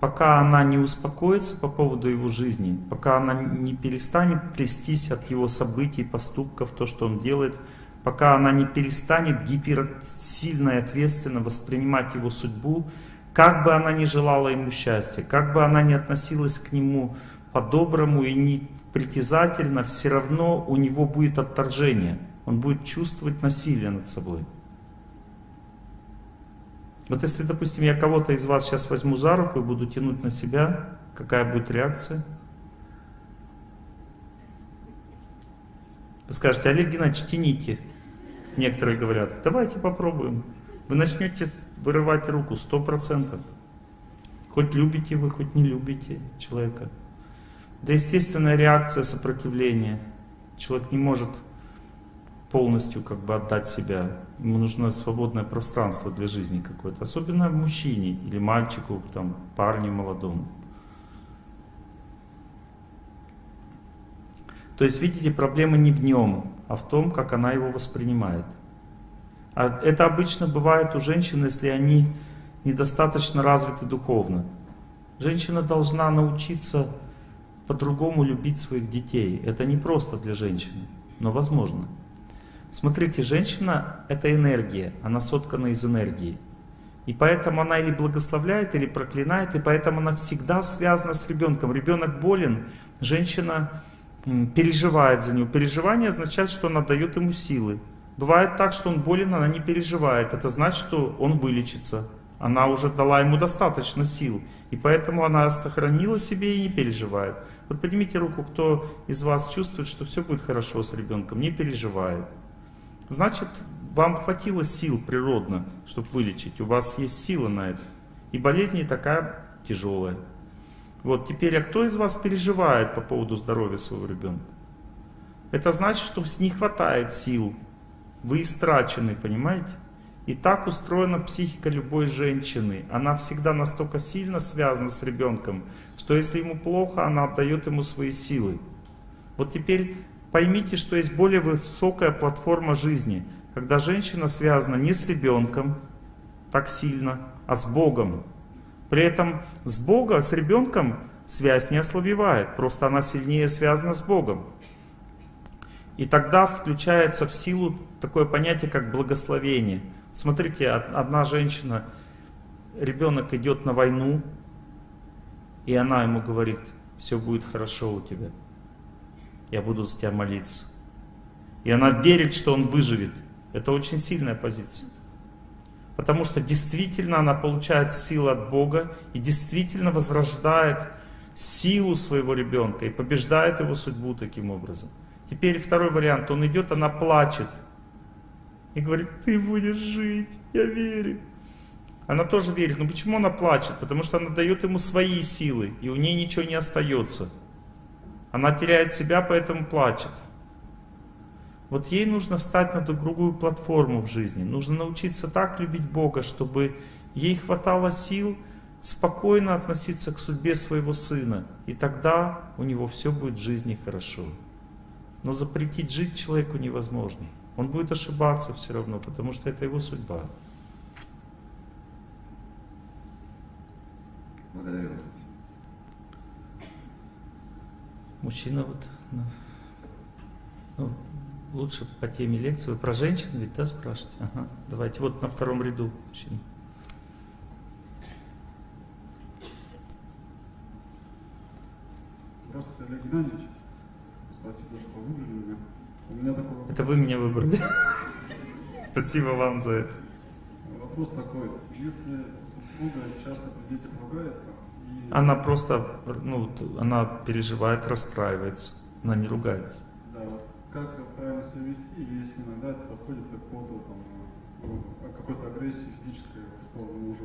Пока она не успокоится по поводу его жизни, пока она не перестанет трястись от его событий, поступков, то, что он делает, пока она не перестанет гиперсильно и ответственно воспринимать его судьбу, как бы она ни желала ему счастья, как бы она ни относилась к нему по-доброму и не притязательно, все равно у него будет отторжение. Он будет чувствовать насилие над собой. Вот если, допустим, я кого-то из вас сейчас возьму за руку и буду тянуть на себя, Какая будет реакция? Вы скажете, Олег Геннадьевич, тяните. Некоторые говорят, давайте попробуем. Вы начнете вырывать руку, сто процентов. Хоть любите вы, хоть не любите человека. Да естественная реакция сопротивления. Человек не может полностью как бы отдать себя. Ему нужно свободное пространство для жизни какое-то. Особенно мужчине или мальчику, там, парню молодому. То есть, видите, проблема не в нем, а в том, как она его воспринимает. А это обычно бывает у женщин, если они недостаточно развиты духовно. Женщина должна научиться по-другому любить своих детей. Это не просто для женщины, но возможно. Смотрите, женщина — это энергия, она соткана из энергии. И поэтому она или благословляет, или проклинает, и поэтому она всегда связана с ребенком. Ребенок болен, женщина переживает за него. Переживание означает, что она дает ему силы. Бывает так, что он болен, она не переживает. Это значит, что он вылечится. Она уже дала ему достаточно сил. И поэтому она сохранила себе и не переживает. Вот поднимите руку, кто из вас чувствует, что все будет хорошо с ребенком, не переживает. Значит, вам хватило сил природно, чтобы вылечить. У вас есть сила на это. И болезнь не такая тяжелая. Вот теперь, а кто из вас переживает по поводу здоровья своего ребенка? Это значит, что не хватает сил. Вы истрачены, понимаете? И так устроена психика любой женщины. Она всегда настолько сильно связана с ребенком, что если ему плохо, она отдает ему свои силы. Вот теперь поймите, что есть более высокая платформа жизни, когда женщина связана не с ребенком так сильно, а с Богом. При этом с Богом, с ребенком связь не ослабевает, просто она сильнее связана с Богом. И тогда включается в силу такое понятие, как благословение. Смотрите, одна женщина, ребенок идет на войну, и она ему говорит, все будет хорошо у тебя, я буду за тебя молиться. И она верит, что он выживет. Это очень сильная позиция. Потому что действительно она получает силу от Бога и действительно возрождает силу своего ребенка и побеждает его судьбу таким образом. Теперь второй вариант. Он идет, она плачет. И говорит, ты будешь жить, я верю. Она тоже верит. Но почему она плачет? Потому что она дает ему свои силы, и у ней ничего не остается. Она теряет себя, поэтому плачет. Вот ей нужно встать на другую платформу в жизни. Нужно научиться так любить Бога, чтобы ей хватало сил спокойно относиться к судьбе своего сына. И тогда у него все будет в жизни хорошо. Но запретить жить человеку невозможно. Он будет ошибаться все равно, потому что это его судьба. Благодарю вас. Мужчина вот, ну, ну, лучше по теме лекции. Вы про женщин ведь, да, спрашиваете? Ага, давайте, вот на втором ряду мужчина. Здравствуйте, Олег Геннадьевич. Спасибо, что выбрали меня. У меня такой вопрос. Это вы меня выбрали. Спасибо вам за это. Вопрос такой. Если супруга часто при детях ругается, и... Она просто, ну, она переживает, расстраивается. Она не ругается. Да, вот как правильно себя вести, если иногда это подходит к какому-то там, ну, какой-то агрессии физической в сторону мужа.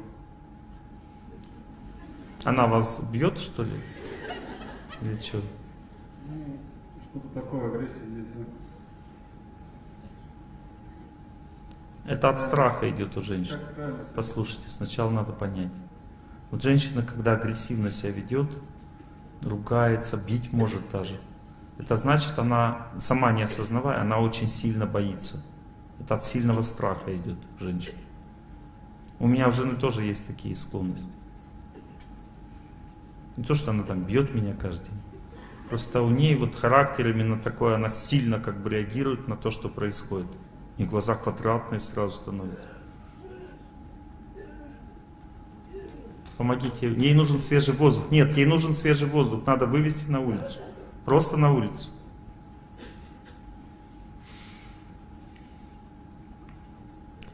Она вас бьет, что ли? Или что? Что-то такое, агрессия есть, да. Это от страха идет у женщин. Послушайте, сначала надо понять. Вот женщина, когда агрессивно себя ведет, ругается, бить может даже, это значит, она, сама не осознавая, она очень сильно боится. Это от сильного страха идет женщина. У меня у жены тоже есть такие склонности. Не то, что она там бьет меня каждый день. Просто у ней вот характер именно такой, она сильно как бы реагирует на то, что происходит. И глаза квадратные сразу становятся. Помогите. Ей нужен свежий воздух. Нет, ей нужен свежий воздух. Надо вывести на улицу. Просто на улицу.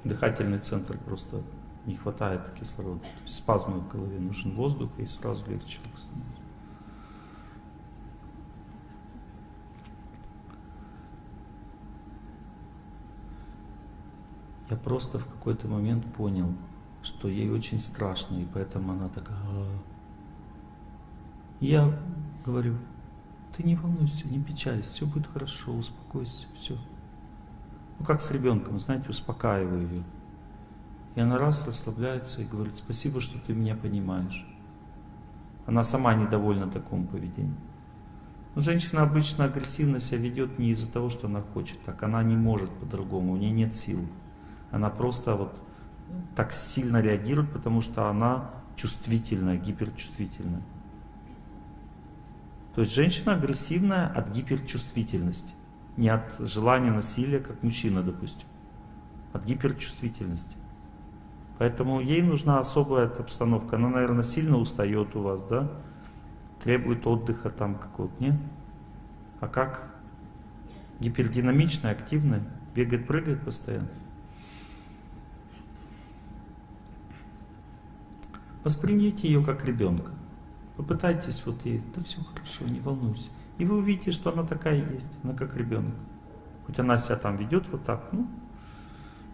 Дыхательный центр просто не хватает кислорода. Спазмы в голове. Нужен воздух и сразу легче становится. Я просто в какой-то момент понял, что ей очень страшно, и поэтому она такая... «А». Я говорю, ты не волнуйся, не печалься, все будет хорошо, успокойся, все. Ну, как с ребенком, знаете, успокаиваю ее. И она раз расслабляется и говорит, спасибо, что ты меня понимаешь. Она сама недовольна такому поведению. Но женщина обычно агрессивно себя ведет не из-за того, что она хочет, так она не может по-другому, у нее нет сил. Она просто вот так сильно реагирует, потому что она чувствительная, гиперчувствительная. То есть женщина агрессивная от гиперчувствительности. Не от желания насилия, как мужчина, допустим. От гиперчувствительности. Поэтому ей нужна особая обстановка. Она, наверное, сильно устает у вас, да? Требует отдыха там какого-то, нет? А как? Гипердинамичная, активная, бегает, прыгает постоянно. Воспринимайте ее как ребенка. Попытайтесь вот ей, да все хорошо, не волнуйся. И вы увидите, что она такая есть, она как ребенок. Хоть она себя там ведет вот так, ну,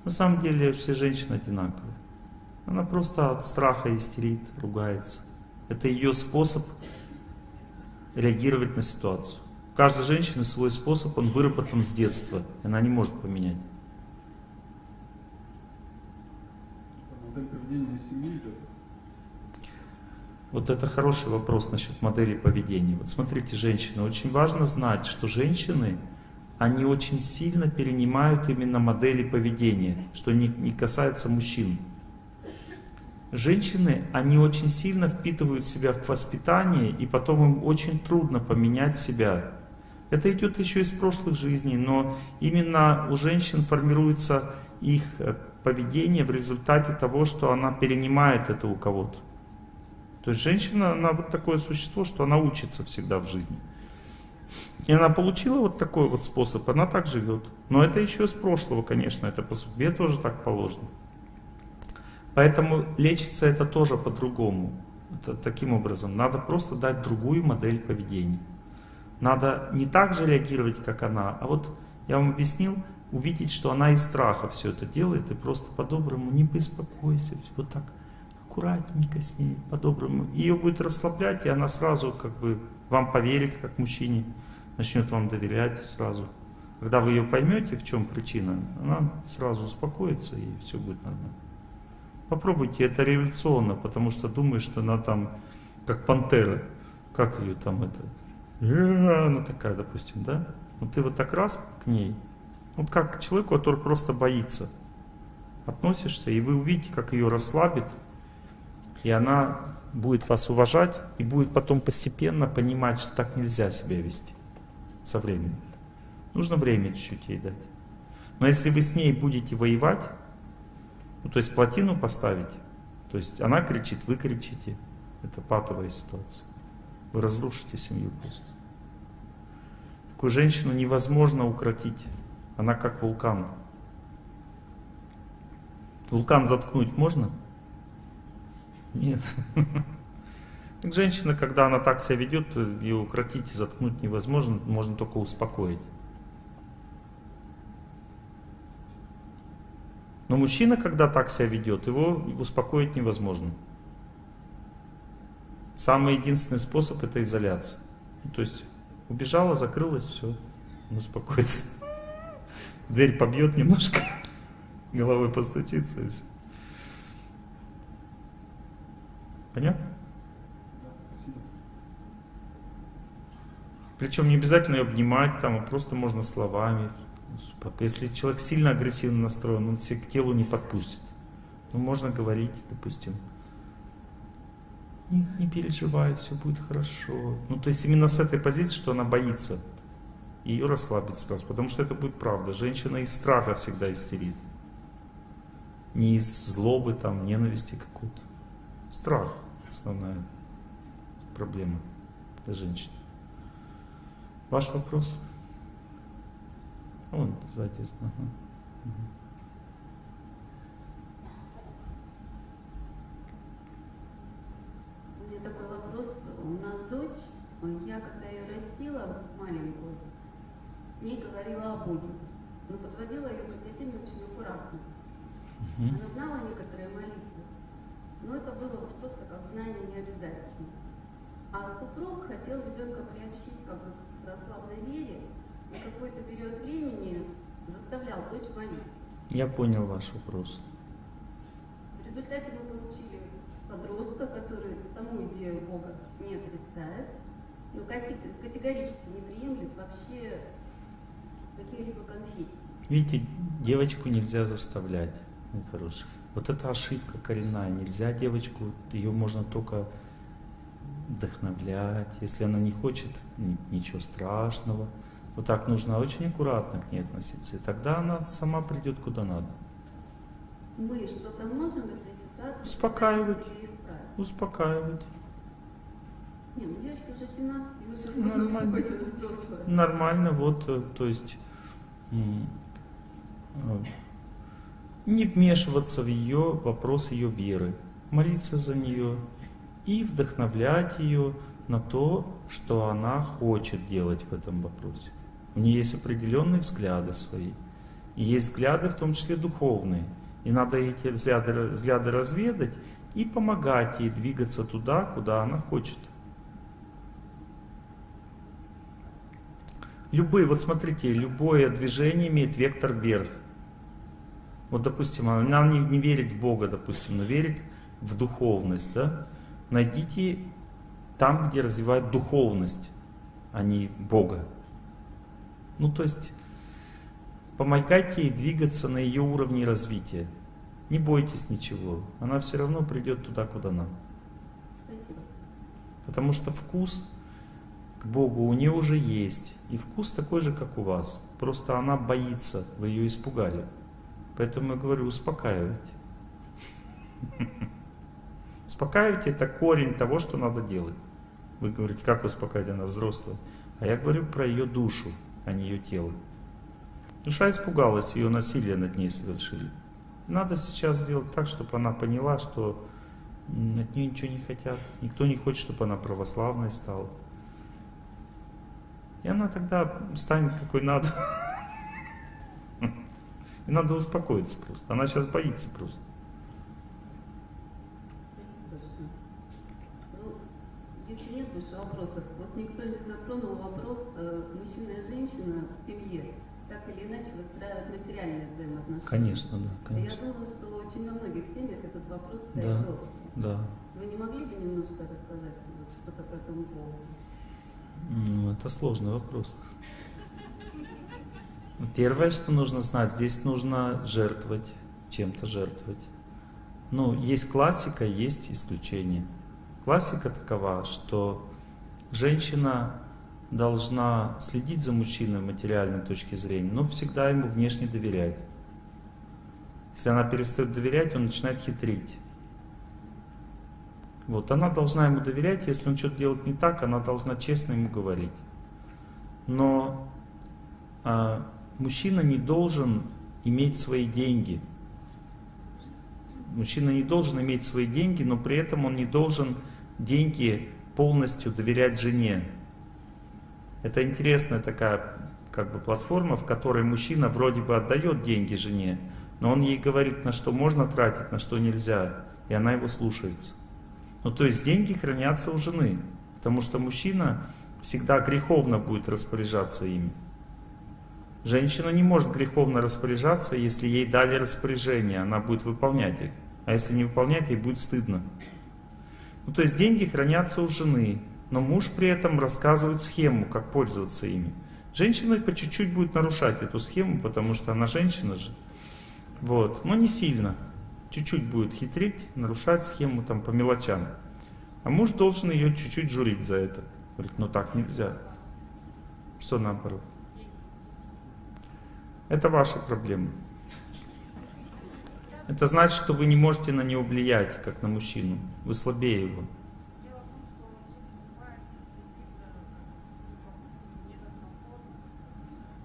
на самом деле все женщины одинаковые. Она просто от страха истерит, ругается. Это ее способ реагировать на ситуацию. У каждой женщины свой способ, он выработан с детства, она не может поменять. Модель поведения из семьи идет. Вот это хороший вопрос насчет модели поведения. Вот смотрите, женщины, очень важно знать, что женщины, они очень сильно перенимают именно модели поведения, что не, не касается мужчин. Женщины, они очень сильно впитывают себя в воспитание, и потом им очень трудно поменять себя. Это идет еще из прошлых жизней, но именно у женщин формируется их э, поведение в результате того, что она перенимает это у кого-то. То есть женщина, она вот такое существо, что она учится всегда в жизни. И она получила вот такой вот способ, она так живет. Но это еще из прошлого, конечно, это по судьбе тоже так положено. Поэтому лечится это тоже по-другому. Таким образом, надо просто дать другую модель поведения. Надо не так же реагировать, как она, а вот я вам объяснил, увидеть, что она из страха все это делает, и просто по-доброму не беспокойся, вот так аккуратненько с ней, по-доброму. Ее будет расслаблять, и она сразу как бы вам поверит, как мужчине, начнет вам доверять сразу. Когда вы ее поймете, в чем причина, она сразу успокоится, и все будет нормально. Попробуйте, это революционно, потому что думаешь, что она там, как пантера, как ее там это, она такая, допустим, да? Вот ты вот так раз к ней, вот как к человеку, который просто боится, относишься, и вы увидите, как ее расслабит, и она будет вас уважать и будет потом постепенно понимать, что так нельзя себя вести со временем. Нужно время чуть-чуть ей дать. Но если вы с ней будете воевать, ну, то есть плотину поставить, то есть она кричит, вы кричите, это патовая ситуация. Вы разрушите семью просто. Такую женщину невозможно укротить. Она как вулкан. Вулкан заткнуть можно? Нет. Женщина, когда она так себя ведет, ее укротить и заткнуть невозможно, можно только успокоить. Но мужчина, когда так себя ведет, его успокоить невозможно. Самый единственный способ это изоляция. То есть убежала, закрылась, все, он успокоится. Дверь побьет немножко, головой постучится и все. Понятно? Причем не обязательно ее обнимать, там, а просто можно словами. Если человек сильно агрессивно настроен, он себя к телу не подпустит. Ну, можно говорить, допустим, не, не переживай, все будет хорошо. Ну, то есть именно с этой позиции, что она боится, ее расслабить сразу, потому что это будет правда. Женщина из страха всегда истерит. Не из злобы, там, ненависти какой-то. Страх основная проблема для женщин. Ваш вопрос? Вон сзади. Ага. У меня такой вопрос. У нас дочь, я когда ее растила, маленькую, не говорила о Боге, но подводила ее к этой теме очень аккуратно. Мгм. Она знала некоторые молитвы, но это было вот просто как знание не обязательно. А супруг хотел ребенка приобщить как бы к православной вере и какой-то период времени заставлял дочь молиться. Я понял ваш вопрос. В результате мы получили подростка, который саму идею Бога не отрицает, но категорически не приемлет вообще какие-либо конфессии. Видите, девочку нельзя заставлять, мой хороший. Вот это ошибка коренная. Нельзя девочку, ее можно только вдохновлять. Если она не хочет, ни- ничего страшного. Вот так нужно очень аккуратно к ней относиться. И тогда она сама придет куда надо. Мы что-то можем в этой ситуации Успокаивать. Успокаивать. Не, ну девочке уже 17, ей уже сложно Нормально. вступать в взрослую. Нормально, вот, э, то есть э, не вмешиваться в ее вопрос ее веры, молиться за нее и вдохновлять ее на то, что она хочет делать в этом вопросе. У нее есть определенные взгляды свои, и есть взгляды, в том числе духовные. И надо эти взгляды, взгляды разведать и помогать ей двигаться туда, куда она хочет. Любые, вот смотрите, любое движение имеет вектор вверх. Вот, допустим, она не, не верит в Бога, допустим, но верит в духовность, да? Найдите там, где развивают духовность, а не Бога. Ну, то есть, помогайте ей двигаться на ее уровне развития. Не бойтесь ничего, она все равно придет туда, куда надо. Спасибо. Потому что вкус к Богу у нее уже есть. И вкус такой же, как у вас. Просто она боится, вы ее испугали. Поэтому я говорю, успокаивайте. Успокаивайте это корень того, что надо делать. Вы говорите, как успокаивать, она взрослая. А я говорю про ее душу, а не ее тело. Душа испугалась, ее насилие над ней совершили. Надо сейчас сделать так, чтобы она поняла, что от нее ничего не хотят. Никто не хочет, чтобы она православной стала. И она тогда станет какой надо. И надо успокоиться просто. Она сейчас боится просто. Ну, если нет больше вопросов, вот никто не затронул вопрос э, мужчина и женщина в семье так или иначе выстраивают материальные взаимоотношения. Конечно, да, Я конечно. думаю, что очень во многих семьях этот вопрос стоит Да. остро. Да. Вы не могли бы немножко рассказать что-то по этому поводу? Ну, это сложный вопрос. Первое, что нужно знать, здесь нужно жертвовать, чем-то жертвовать. Ну, есть классика, есть исключение. Классика такова, что женщина должна следить за мужчиной материальной точки зрения, но всегда ему внешне доверять. Если она перестает доверять, он начинает хитрить. Вот, она должна ему доверять, если он что-то делает не так, она должна честно ему говорить. Но а, мужчина не должен иметь свои деньги. Мужчина не должен иметь свои деньги, но при этом он не должен деньги полностью доверять жене. Это интересная такая как бы платформа, в которой мужчина вроде бы отдает деньги жене, но он ей говорит, на что можно тратить, на что нельзя, и она его слушается. Ну, то есть деньги хранятся у жены, потому что мужчина всегда греховно будет распоряжаться ими. Женщина не может греховно распоряжаться, если ей дали распоряжение, она будет выполнять их. А если не выполнять, ей будет стыдно. Ну, то есть деньги хранятся у жены, но муж при этом рассказывает схему, как пользоваться ими. Женщина по чуть-чуть будет нарушать эту схему, потому что она женщина же. Вот, но не сильно. Чуть-чуть будет хитрить, нарушать схему там по мелочам. А муж должен ее чуть-чуть журить за это. Говорит, ну так нельзя. Что наоборот? Это ваша проблема. Это значит, что вы не можете на него влиять, как на мужчину. Вы слабее его.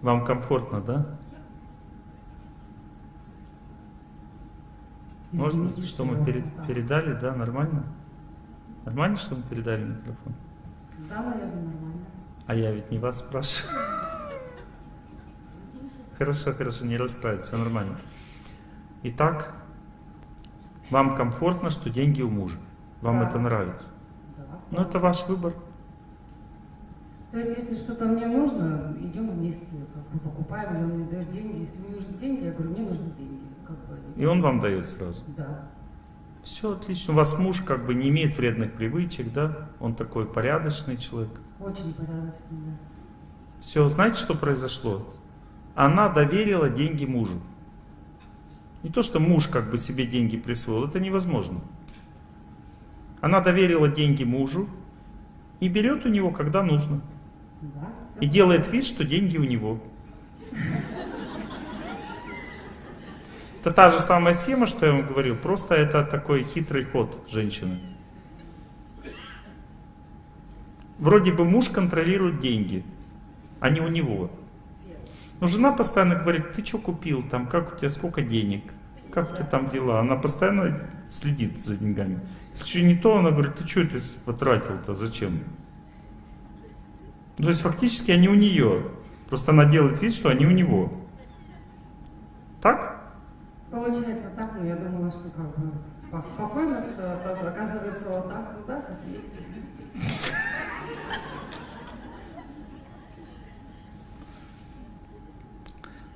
Вам комфортно, да? Можно, Извините, что мы пере- передали, да, нормально? Нормально, что мы передали микрофон? Да, наверное, нормально. А я ведь не вас спрашиваю. Хорошо, хорошо, не расстраивайтесь, все нормально. Итак, Вам комфортно, что деньги у мужа. Вам Да. это нравится. Да. Но это ваш выбор. То есть, если что-то мне нужно, идем вместе, как бы покупаем, или он мне дает деньги. Если мне нужны деньги, я говорю, мне нужны деньги. Как бы, И он вам дает сразу. Да. Все отлично. У вас муж как бы не имеет вредных привычек, да? Он такой порядочный человек. Очень порядочно, да. Все, знаете, что произошло? Она доверила деньги мужу. Не то, что муж как бы себе деньги присвоил, это невозможно. Она доверила деньги мужу и берет у него, когда нужно. И делает вид, что деньги у него. Это та же самая схема, что я вам говорил, просто это такой хитрый ход женщины. Вроде бы муж контролирует деньги, а не у него. Но жена постоянно говорит, ты что купил там, как у тебя, сколько денег, как у тебя там дела. Она постоянно следит за деньгами. Если не то, она говорит, ты что это потратил-то, зачем? Ну, То есть фактически они у нее. Просто она делает вид, что они у него. Так? Получается так, но я думала, что как бы спо- спокойно все, а оказывается вот так, ну да, как есть.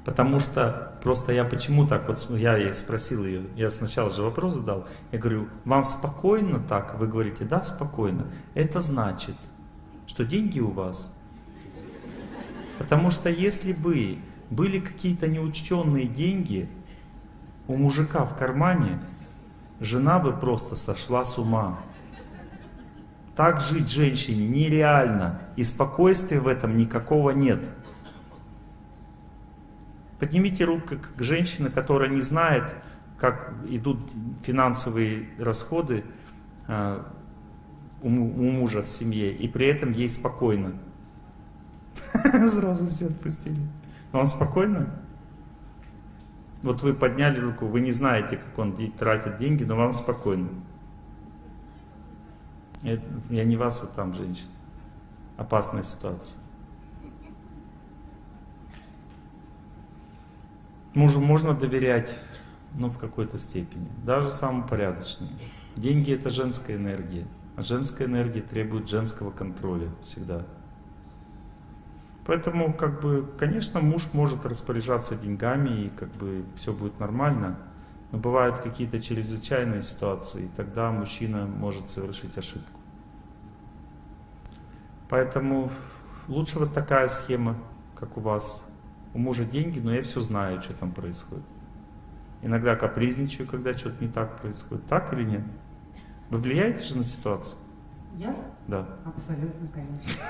Потому что просто я почему так, вот я ей спросил ее, я сначала же вопрос задал, я говорю, вам спокойно так? Вы говорите, да, спокойно. Это значит, что деньги у вас. Потому что если бы были какие-то неучтенные деньги у мужика в кармане, жена бы просто сошла с ума. Так жить женщине нереально, и спокойствия в этом никакого нет. Поднимите руку к женщине, которая не знает, как идут финансовые расходы э, у, у мужа в семье, и при этом ей спокойно. Сразу все отпустили. Вам спокойно? Вот вы подняли руку, вы не знаете, как он тратит деньги, но вам спокойно. Это- Я не вас, вот там женщина. Опасная ситуация. Мужу можно доверять, ну, в какой-то степени. Даже самому порядочному. Деньги это женская энергия. А женская энергия требует женского контроля всегда. Поэтому, как бы, конечно, муж может распоряжаться деньгами, и как бы все будет нормально. Но бывают какие-то чрезвычайные ситуации, и тогда мужчина может совершить ошибку. Поэтому лучше вот такая схема, как у вас. У мужа деньги, но я все знаю, что там происходит. Иногда капризничаю, когда что-то не так происходит. Так или нет? Вы влияете же на ситуацию? Я? Да. Абсолютно, конечно.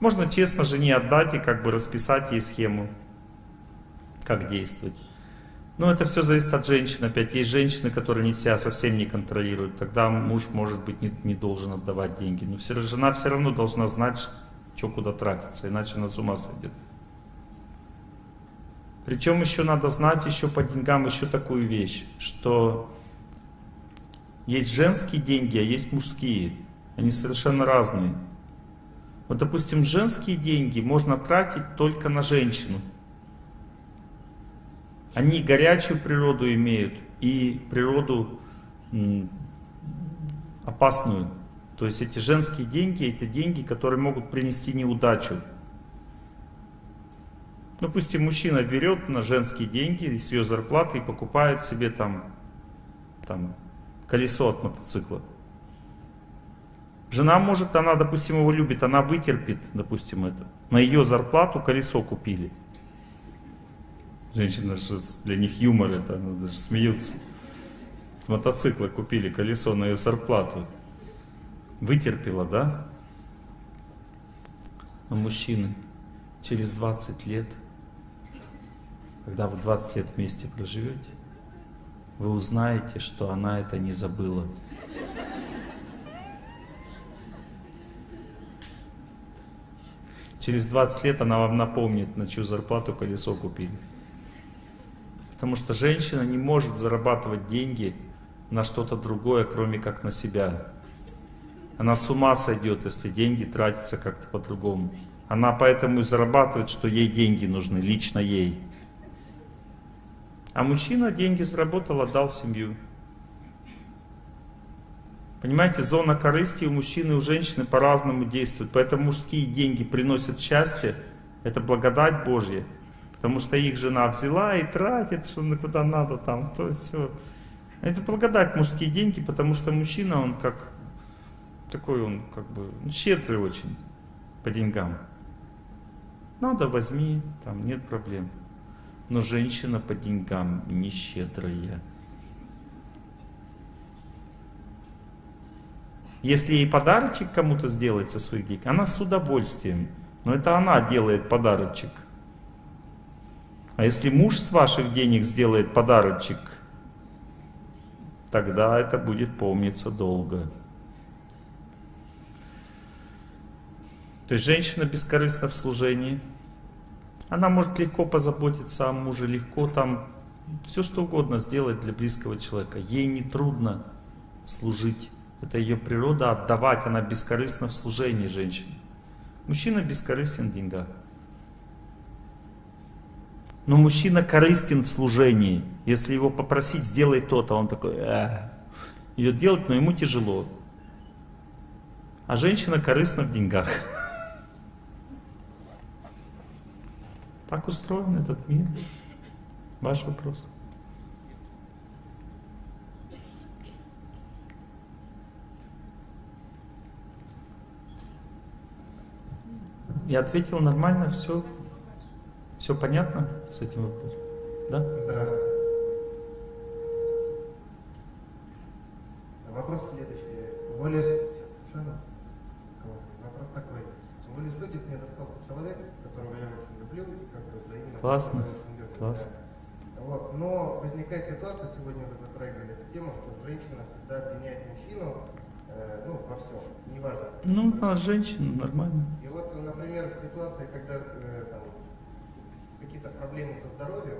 Можно честно жене отдать и как бы расписать ей схему, как действовать. Но это все зависит от женщин. Опять есть женщины, которые не себя совсем не контролируют. Тогда муж, может быть, не, не должен отдавать деньги. Но все, жена все равно должна знать, что куда тратиться, иначе она с ума сойдет. Причем еще надо знать еще по деньгам еще такую вещь, что есть женские деньги, а есть мужские. Они совершенно разные. Вот, допустим, женские деньги можно тратить только на женщину. Они горячую природу имеют и природу опасную. То есть эти женские деньги, это деньги, которые могут принести неудачу. Допустим, мужчина берет на женские деньги с ее зарплаты и покупает себе там, там колесо от мотоцикла. Жена может, она, допустим, его любит, она вытерпит, допустим, это. На ее зарплату колесо купили. Женщина, же для них юмор это, они даже смеются. Мотоциклы купили, колесо на ее зарплату. Вытерпела, да? Но мужчины через 20 лет, когда вы 20 лет вместе проживете, вы узнаете, что она это не забыла. Через 20 лет она вам напомнит, на чью зарплату колесо купили. Потому что женщина не может зарабатывать деньги на что-то другое, кроме как на себя. Она с ума сойдет, если деньги тратятся как-то по-другому. Она поэтому и зарабатывает, что ей деньги нужны, лично ей. А мужчина деньги заработал, отдал в семью. Понимаете, зона корысти у мужчины и у женщины по-разному действует. Поэтому мужские деньги приносят счастье. Это благодать Божья. Потому что их жена взяла и тратит, что куда надо там, то все. Это благодать мужские деньги, потому что мужчина, он как такой, он как бы ну, щедрый очень по деньгам. Надо, возьми, там нет проблем. Но женщина по деньгам не щедрая. Если ей подарочек кому-то сделать со своих денег, она с удовольствием. Но это она делает подарочек. А если муж с ваших денег сделает подарочек, тогда это будет помниться долго. То есть женщина бескорыстна в служении. Она может легко позаботиться о муже, легко там все что угодно сделать для близкого человека. Ей не трудно служить. Это ее природа отдавать, она бескорыстна в служении женщины. Мужчина бескорыстен в деньгах. Но мужчина корыстен в служении. Если его попросить, сделай то-то, он такой, э, идет делать, но ему тяжело. А женщина корыстна в деньгах. Так устроен этот мир. Ваш вопрос. Я ответил нормально, все, все понятно с этим вопросом? Да? Здравствуйте. Вопрос следующий. Воле... Вопрос такой. Воле судеб мне достался человек, которого я очень люблю, Классно. Классно. да. Вот. Но возникает ситуация, сегодня вы затрагивали эту тему, что женщина всегда обвиняет мужчину э, ну, во всем, неважно. Ну, а женщина нормально. И вот, например, в ситуации, когда э, какие-то проблемы со здоровьем,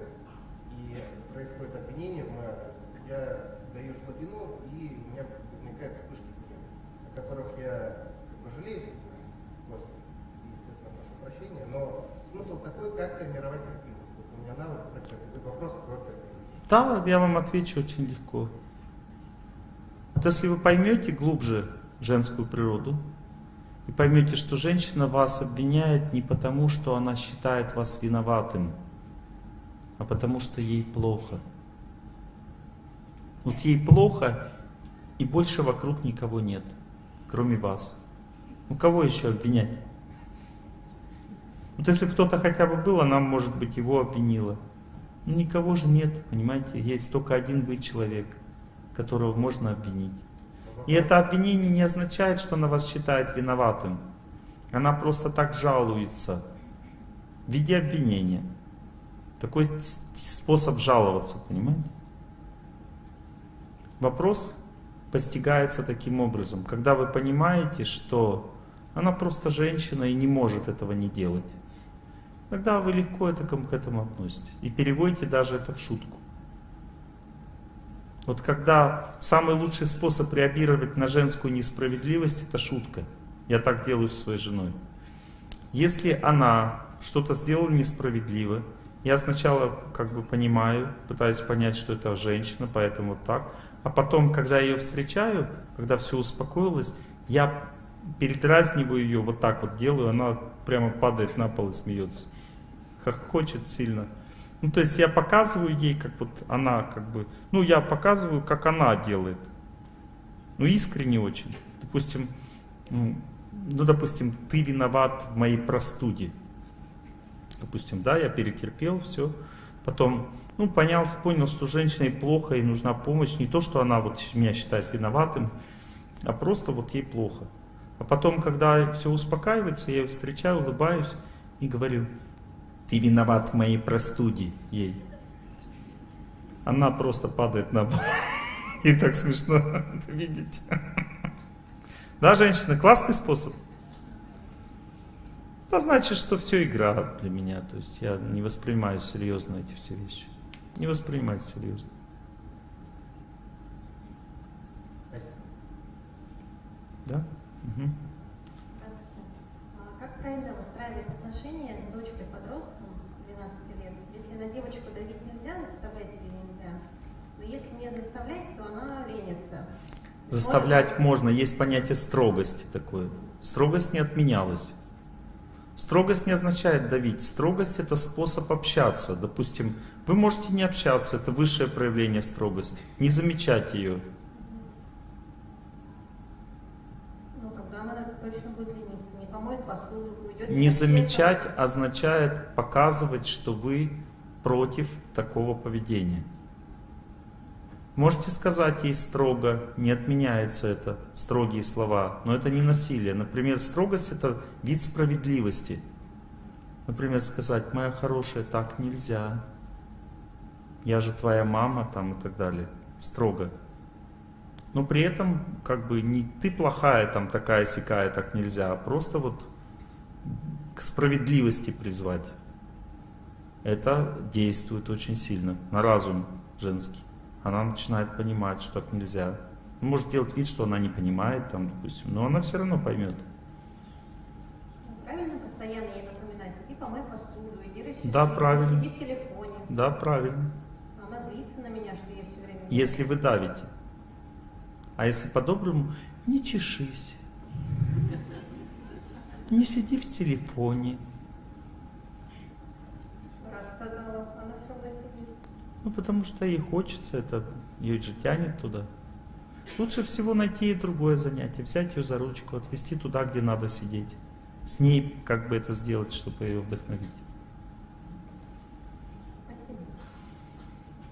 и происходит обвинение в мой адрес, я даю слабину, и у меня возникают вспышки о которых я как бы жалею, Господи, естественно, прошу прощения, но смысл такой, как тренировать терпимость. У меня навык про вопрос про терпимость. Да, я вам отвечу очень легко. Вот если вы поймете глубже женскую природу, и поймете, что женщина вас обвиняет не потому, что она считает вас виноватым, а потому что ей плохо. Вот ей плохо, и больше вокруг никого нет, кроме вас. Ну кого еще обвинять? Вот если кто-то хотя бы был, она, может быть, его обвинила. Ну никого же нет, понимаете? Есть только один вы человек, которого можно обвинить. И это обвинение не означает, что она вас считает виноватым. Она просто так жалуется в виде обвинения. Такой способ жаловаться, понимаете? Вопрос постигается таким образом. Когда вы понимаете, что она просто женщина и не может этого не делать, тогда вы легко это, к этому относитесь. И переводите даже это в шутку. Вот когда самый лучший способ реагировать на женскую несправедливость, это шутка. Я так делаю с своей женой. Если она что-то сделала несправедливо, я сначала как бы понимаю, пытаюсь понять, что это женщина, поэтому вот так. А потом, когда я ее встречаю, когда все успокоилось, я передразниваю ее, вот так вот делаю, она прямо падает на пол и смеется. Хочет сильно. Ну, то есть я показываю ей, как вот она, как бы, ну, я показываю, как она делает. Ну, искренне очень. Допустим, ну, ну, допустим, ты виноват в моей простуде. Допустим, да, я перетерпел, все. Потом, ну, понял, понял, что женщине плохо, ей нужна помощь. Не то, что она вот меня считает виноватым, а просто вот ей плохо. А потом, когда все успокаивается, я ее встречаю, улыбаюсь и говорю, ты виноват в моей простуде ей. Она просто падает на пол. И так смешно это видеть. Да, женщина, классный способ. Это значит, что все игра для меня. То есть я не воспринимаю серьезно эти все вещи. Не воспринимаю серьезно. Да? Угу. Как правильно выстраивать отношения с дочкой на девочку давить нельзя, заставлять ее нельзя. Но если не заставлять, то она ленится. Заставлять можно, можно. есть понятие строгости такое. Строгость не отменялась. Строгость не означает давить. Строгость это способ общаться. Допустим, вы можете не общаться, это высшее проявление строгости. Не замечать ее. Ну, тогда она точно будет лениться. Не помоет посуду, уйдет. Не замечать означает показывать, что вы против такого поведения. Можете сказать ей строго, не отменяется это, строгие слова, но это не насилие. Например, строгость это вид справедливости. Например, сказать, моя хорошая, так нельзя. Я же твоя мама, там и так далее. Строго. Но при этом, как бы, не ты плохая, там такая сякая, так нельзя, а просто вот к справедливости призвать. Это действует очень сильно на разум женский она начинает понимать, что так нельзя. Ну, может делать вид, что она не понимает, там, допустим, но она все равно поймет. Правильно постоянно ей напоминать, иди помой посуду, иди расчеши, Да, правильно. сиди в телефоне. Да, правильно. Но она злится на меня, что я все время... Если вы давите. А если по-доброму, не чешись. Не сиди в телефоне. Раз сказала, она все равно сидит. Ну, потому что ей хочется, это ее же тянет туда. Лучше всего найти ей другое занятие, взять ее за ручку, отвезти туда, где надо сидеть. С ней как бы это сделать, чтобы ее вдохновить.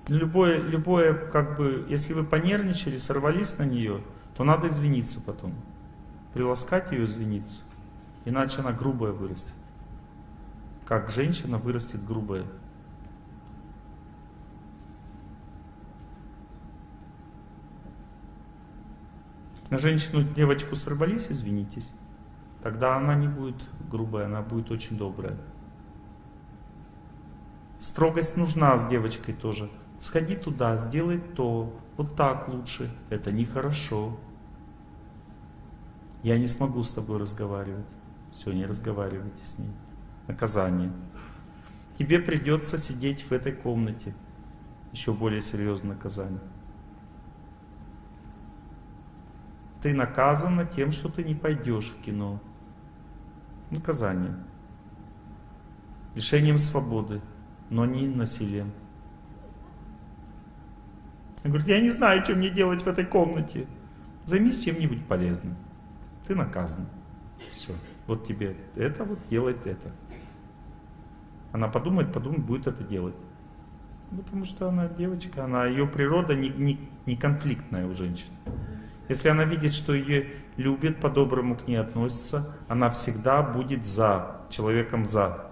Любое, любое, как бы, если вы понервничали, сорвались на нее, то надо извиниться потом. Приласкать ее, извиниться. Иначе она грубая вырастет. Как женщина вырастет грубая. На женщину, девочку сорвались, извинитесь. Тогда она не будет грубая, она будет очень добрая. Строгость нужна с девочкой тоже. Сходи туда, сделай то, вот так лучше. Это нехорошо. Я не смогу с тобой разговаривать. Все, не разговаривайте с ней. Наказание. Тебе придется сидеть в этой комнате. Еще более серьезное наказание. Ты наказана тем, что ты не пойдешь в кино. Наказание. Лишением свободы, но не насилием. Он говорит, я не знаю, что мне делать в этой комнате. Займись чем-нибудь полезным. Ты наказан. Все. Вот тебе это, вот делает это. Она подумает, подумает, будет это делать. Потому что она девочка, она, ее природа не, не, не конфликтная у женщин. Если она видит, что ее любят, по-доброму к ней относятся, она всегда будет за, человеком за.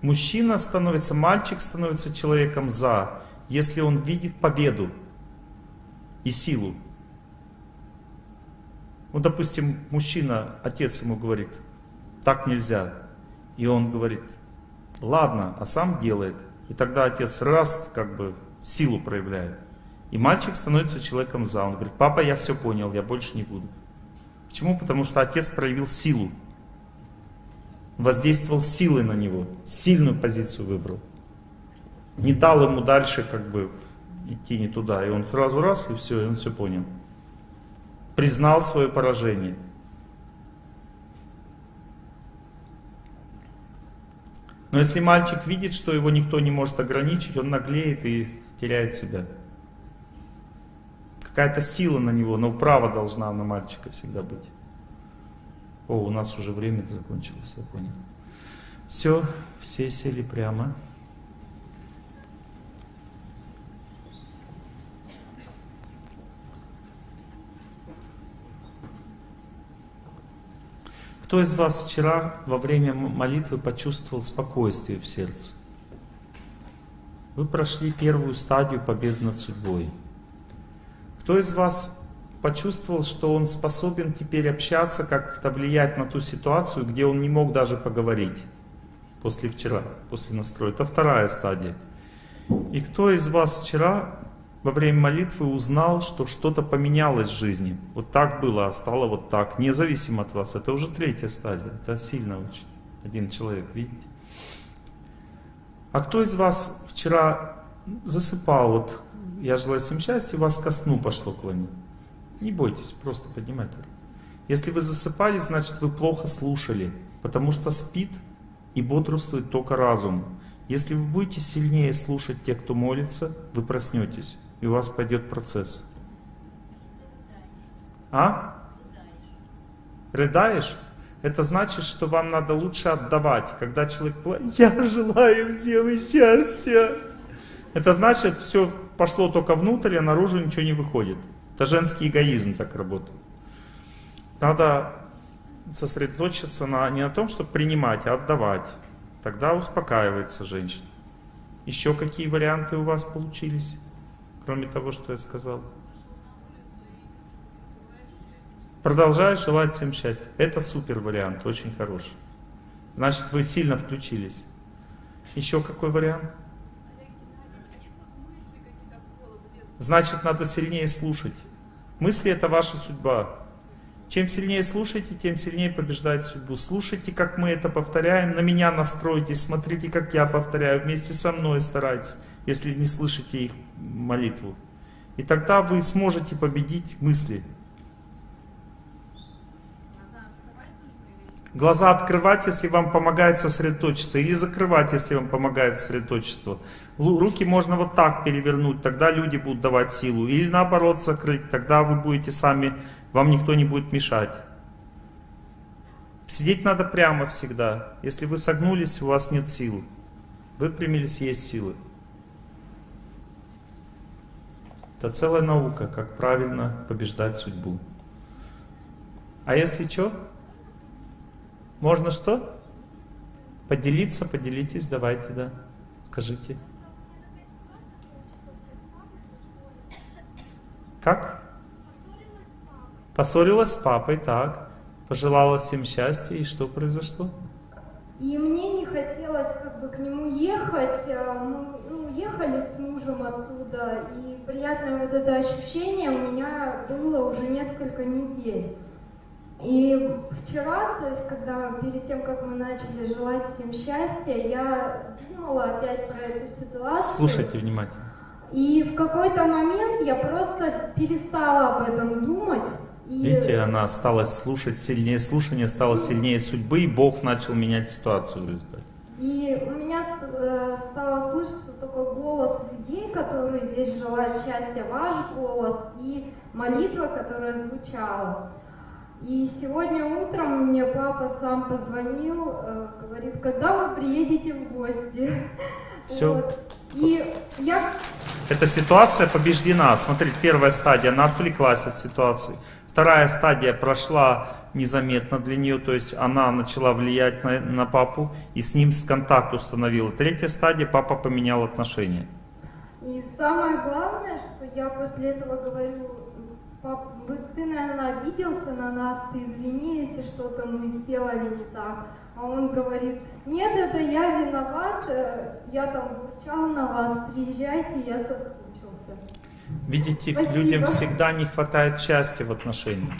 Мужчина становится, мальчик становится человеком за, если он видит победу и силу. Ну, допустим, мужчина, отец ему говорит, так нельзя. И он говорит, ладно, а сам делает. И тогда отец раз, как бы, силу проявляет. И мальчик становится человеком за. Он говорит, папа, я все понял, я больше не буду. Почему? Потому что отец проявил силу. Воздействовал силой на него. Сильную позицию выбрал. Не дал ему дальше как бы идти не туда. И он сразу раз, и все, и он все понял. Признал свое поражение. Но если мальчик видит, что его никто не может ограничить, он наглеет и теряет себя. Какая-то сила на него, но право должна на мальчика всегда быть. О, у нас уже время закончилось, я понял. Все, все сели прямо. Кто из вас вчера во время молитвы почувствовал спокойствие в сердце? Вы прошли первую стадию победы над судьбой. Кто из вас почувствовал, что он способен теперь общаться, как-то влиять на ту ситуацию, где он не мог даже поговорить после вчера, после настроя? Это вторая стадия. И кто из вас вчера во время молитвы узнал, что что-то поменялось в жизни? Вот так было, а стало вот так, независимо от вас. Это уже третья стадия. Это сильно очень. Один человек, видите? А кто из вас вчера засыпал, вот я желаю всем счастья, вас ко сну пошло клонить. Не бойтесь, просто поднимайте. Если вы засыпали, значит вы плохо слушали, потому что спит и бодрствует только разум. Если вы будете сильнее слушать тех, кто молится, вы проснетесь, и у вас пойдет процесс. А? Рыдаешь? Это значит, что вам надо лучше отдавать. Когда человек я желаю всем счастья. Это значит, все пошло только внутрь, а наружу ничего не выходит. Это женский эгоизм так работает. Надо сосредоточиться на, не на том, чтобы принимать, а отдавать. Тогда успокаивается женщина. Еще какие варианты у вас получились, кроме того, что я сказал? Продолжаю желать всем счастья. Это супер вариант, очень хороший. Значит, вы сильно включились. Еще какой вариант? Значит, надо сильнее слушать. Мысли это ваша судьба. Чем сильнее слушаете, тем сильнее побеждает судьбу. Слушайте, как мы это повторяем, на меня настройтесь, смотрите, как я повторяю, вместе со мной старайтесь, если не слышите их молитву. И тогда вы сможете победить мысли. Глаза открывать, если вам помогает сосредоточиться, или закрывать, если вам помогает сосредоточество. Руки можно вот так перевернуть, тогда люди будут давать силу. Или наоборот закрыть, тогда вы будете сами, вам никто не будет мешать. Сидеть надо прямо всегда. Если вы согнулись, у вас нет сил. Выпрямились, есть силы. Это целая наука, как правильно побеждать судьбу. А если что? Можно что? Поделиться, поделитесь, давайте, да. Скажите. Как? Поссорилась с папой, так. Пожелала всем счастья, и что произошло? И мне не хотелось как бы к нему ехать. а Мы ну, ехали с мужем оттуда, и приятное вот это ощущение у меня было уже несколько недель. И вчера, то есть, когда перед тем, как мы начали желать всем счастья, я думала опять про эту ситуацию. Слушайте внимательно. И в какой-то момент я просто перестала об этом думать. И... Видите, она осталась слушать, сильнее слушания стало сильнее судьбы, и Бог начал менять ситуацию в результате. И у меня э, стало слышаться только голос людей, которые здесь желают счастья, ваш голос и молитва, которая звучала. И сегодня утром мне папа сам позвонил, э, говорит, когда вы приедете в гости. Все. Вот. И я... Эта ситуация побеждена. Смотрите, первая стадия, она отвлеклась от ситуации. Вторая стадия прошла незаметно для нее, то есть она начала влиять на, на папу и с ним контакт установила. Третья стадия, папа поменял отношения. И самое главное, что я после этого говорю, пап, ты, наверное, обиделся на нас, ты извини, если что-то мы сделали не так. А он говорит, нет, это я виноват, э, я там бурчал на вас, приезжайте, я соскучился. Видите, Спасибо. людям всегда не хватает счастья в отношениях.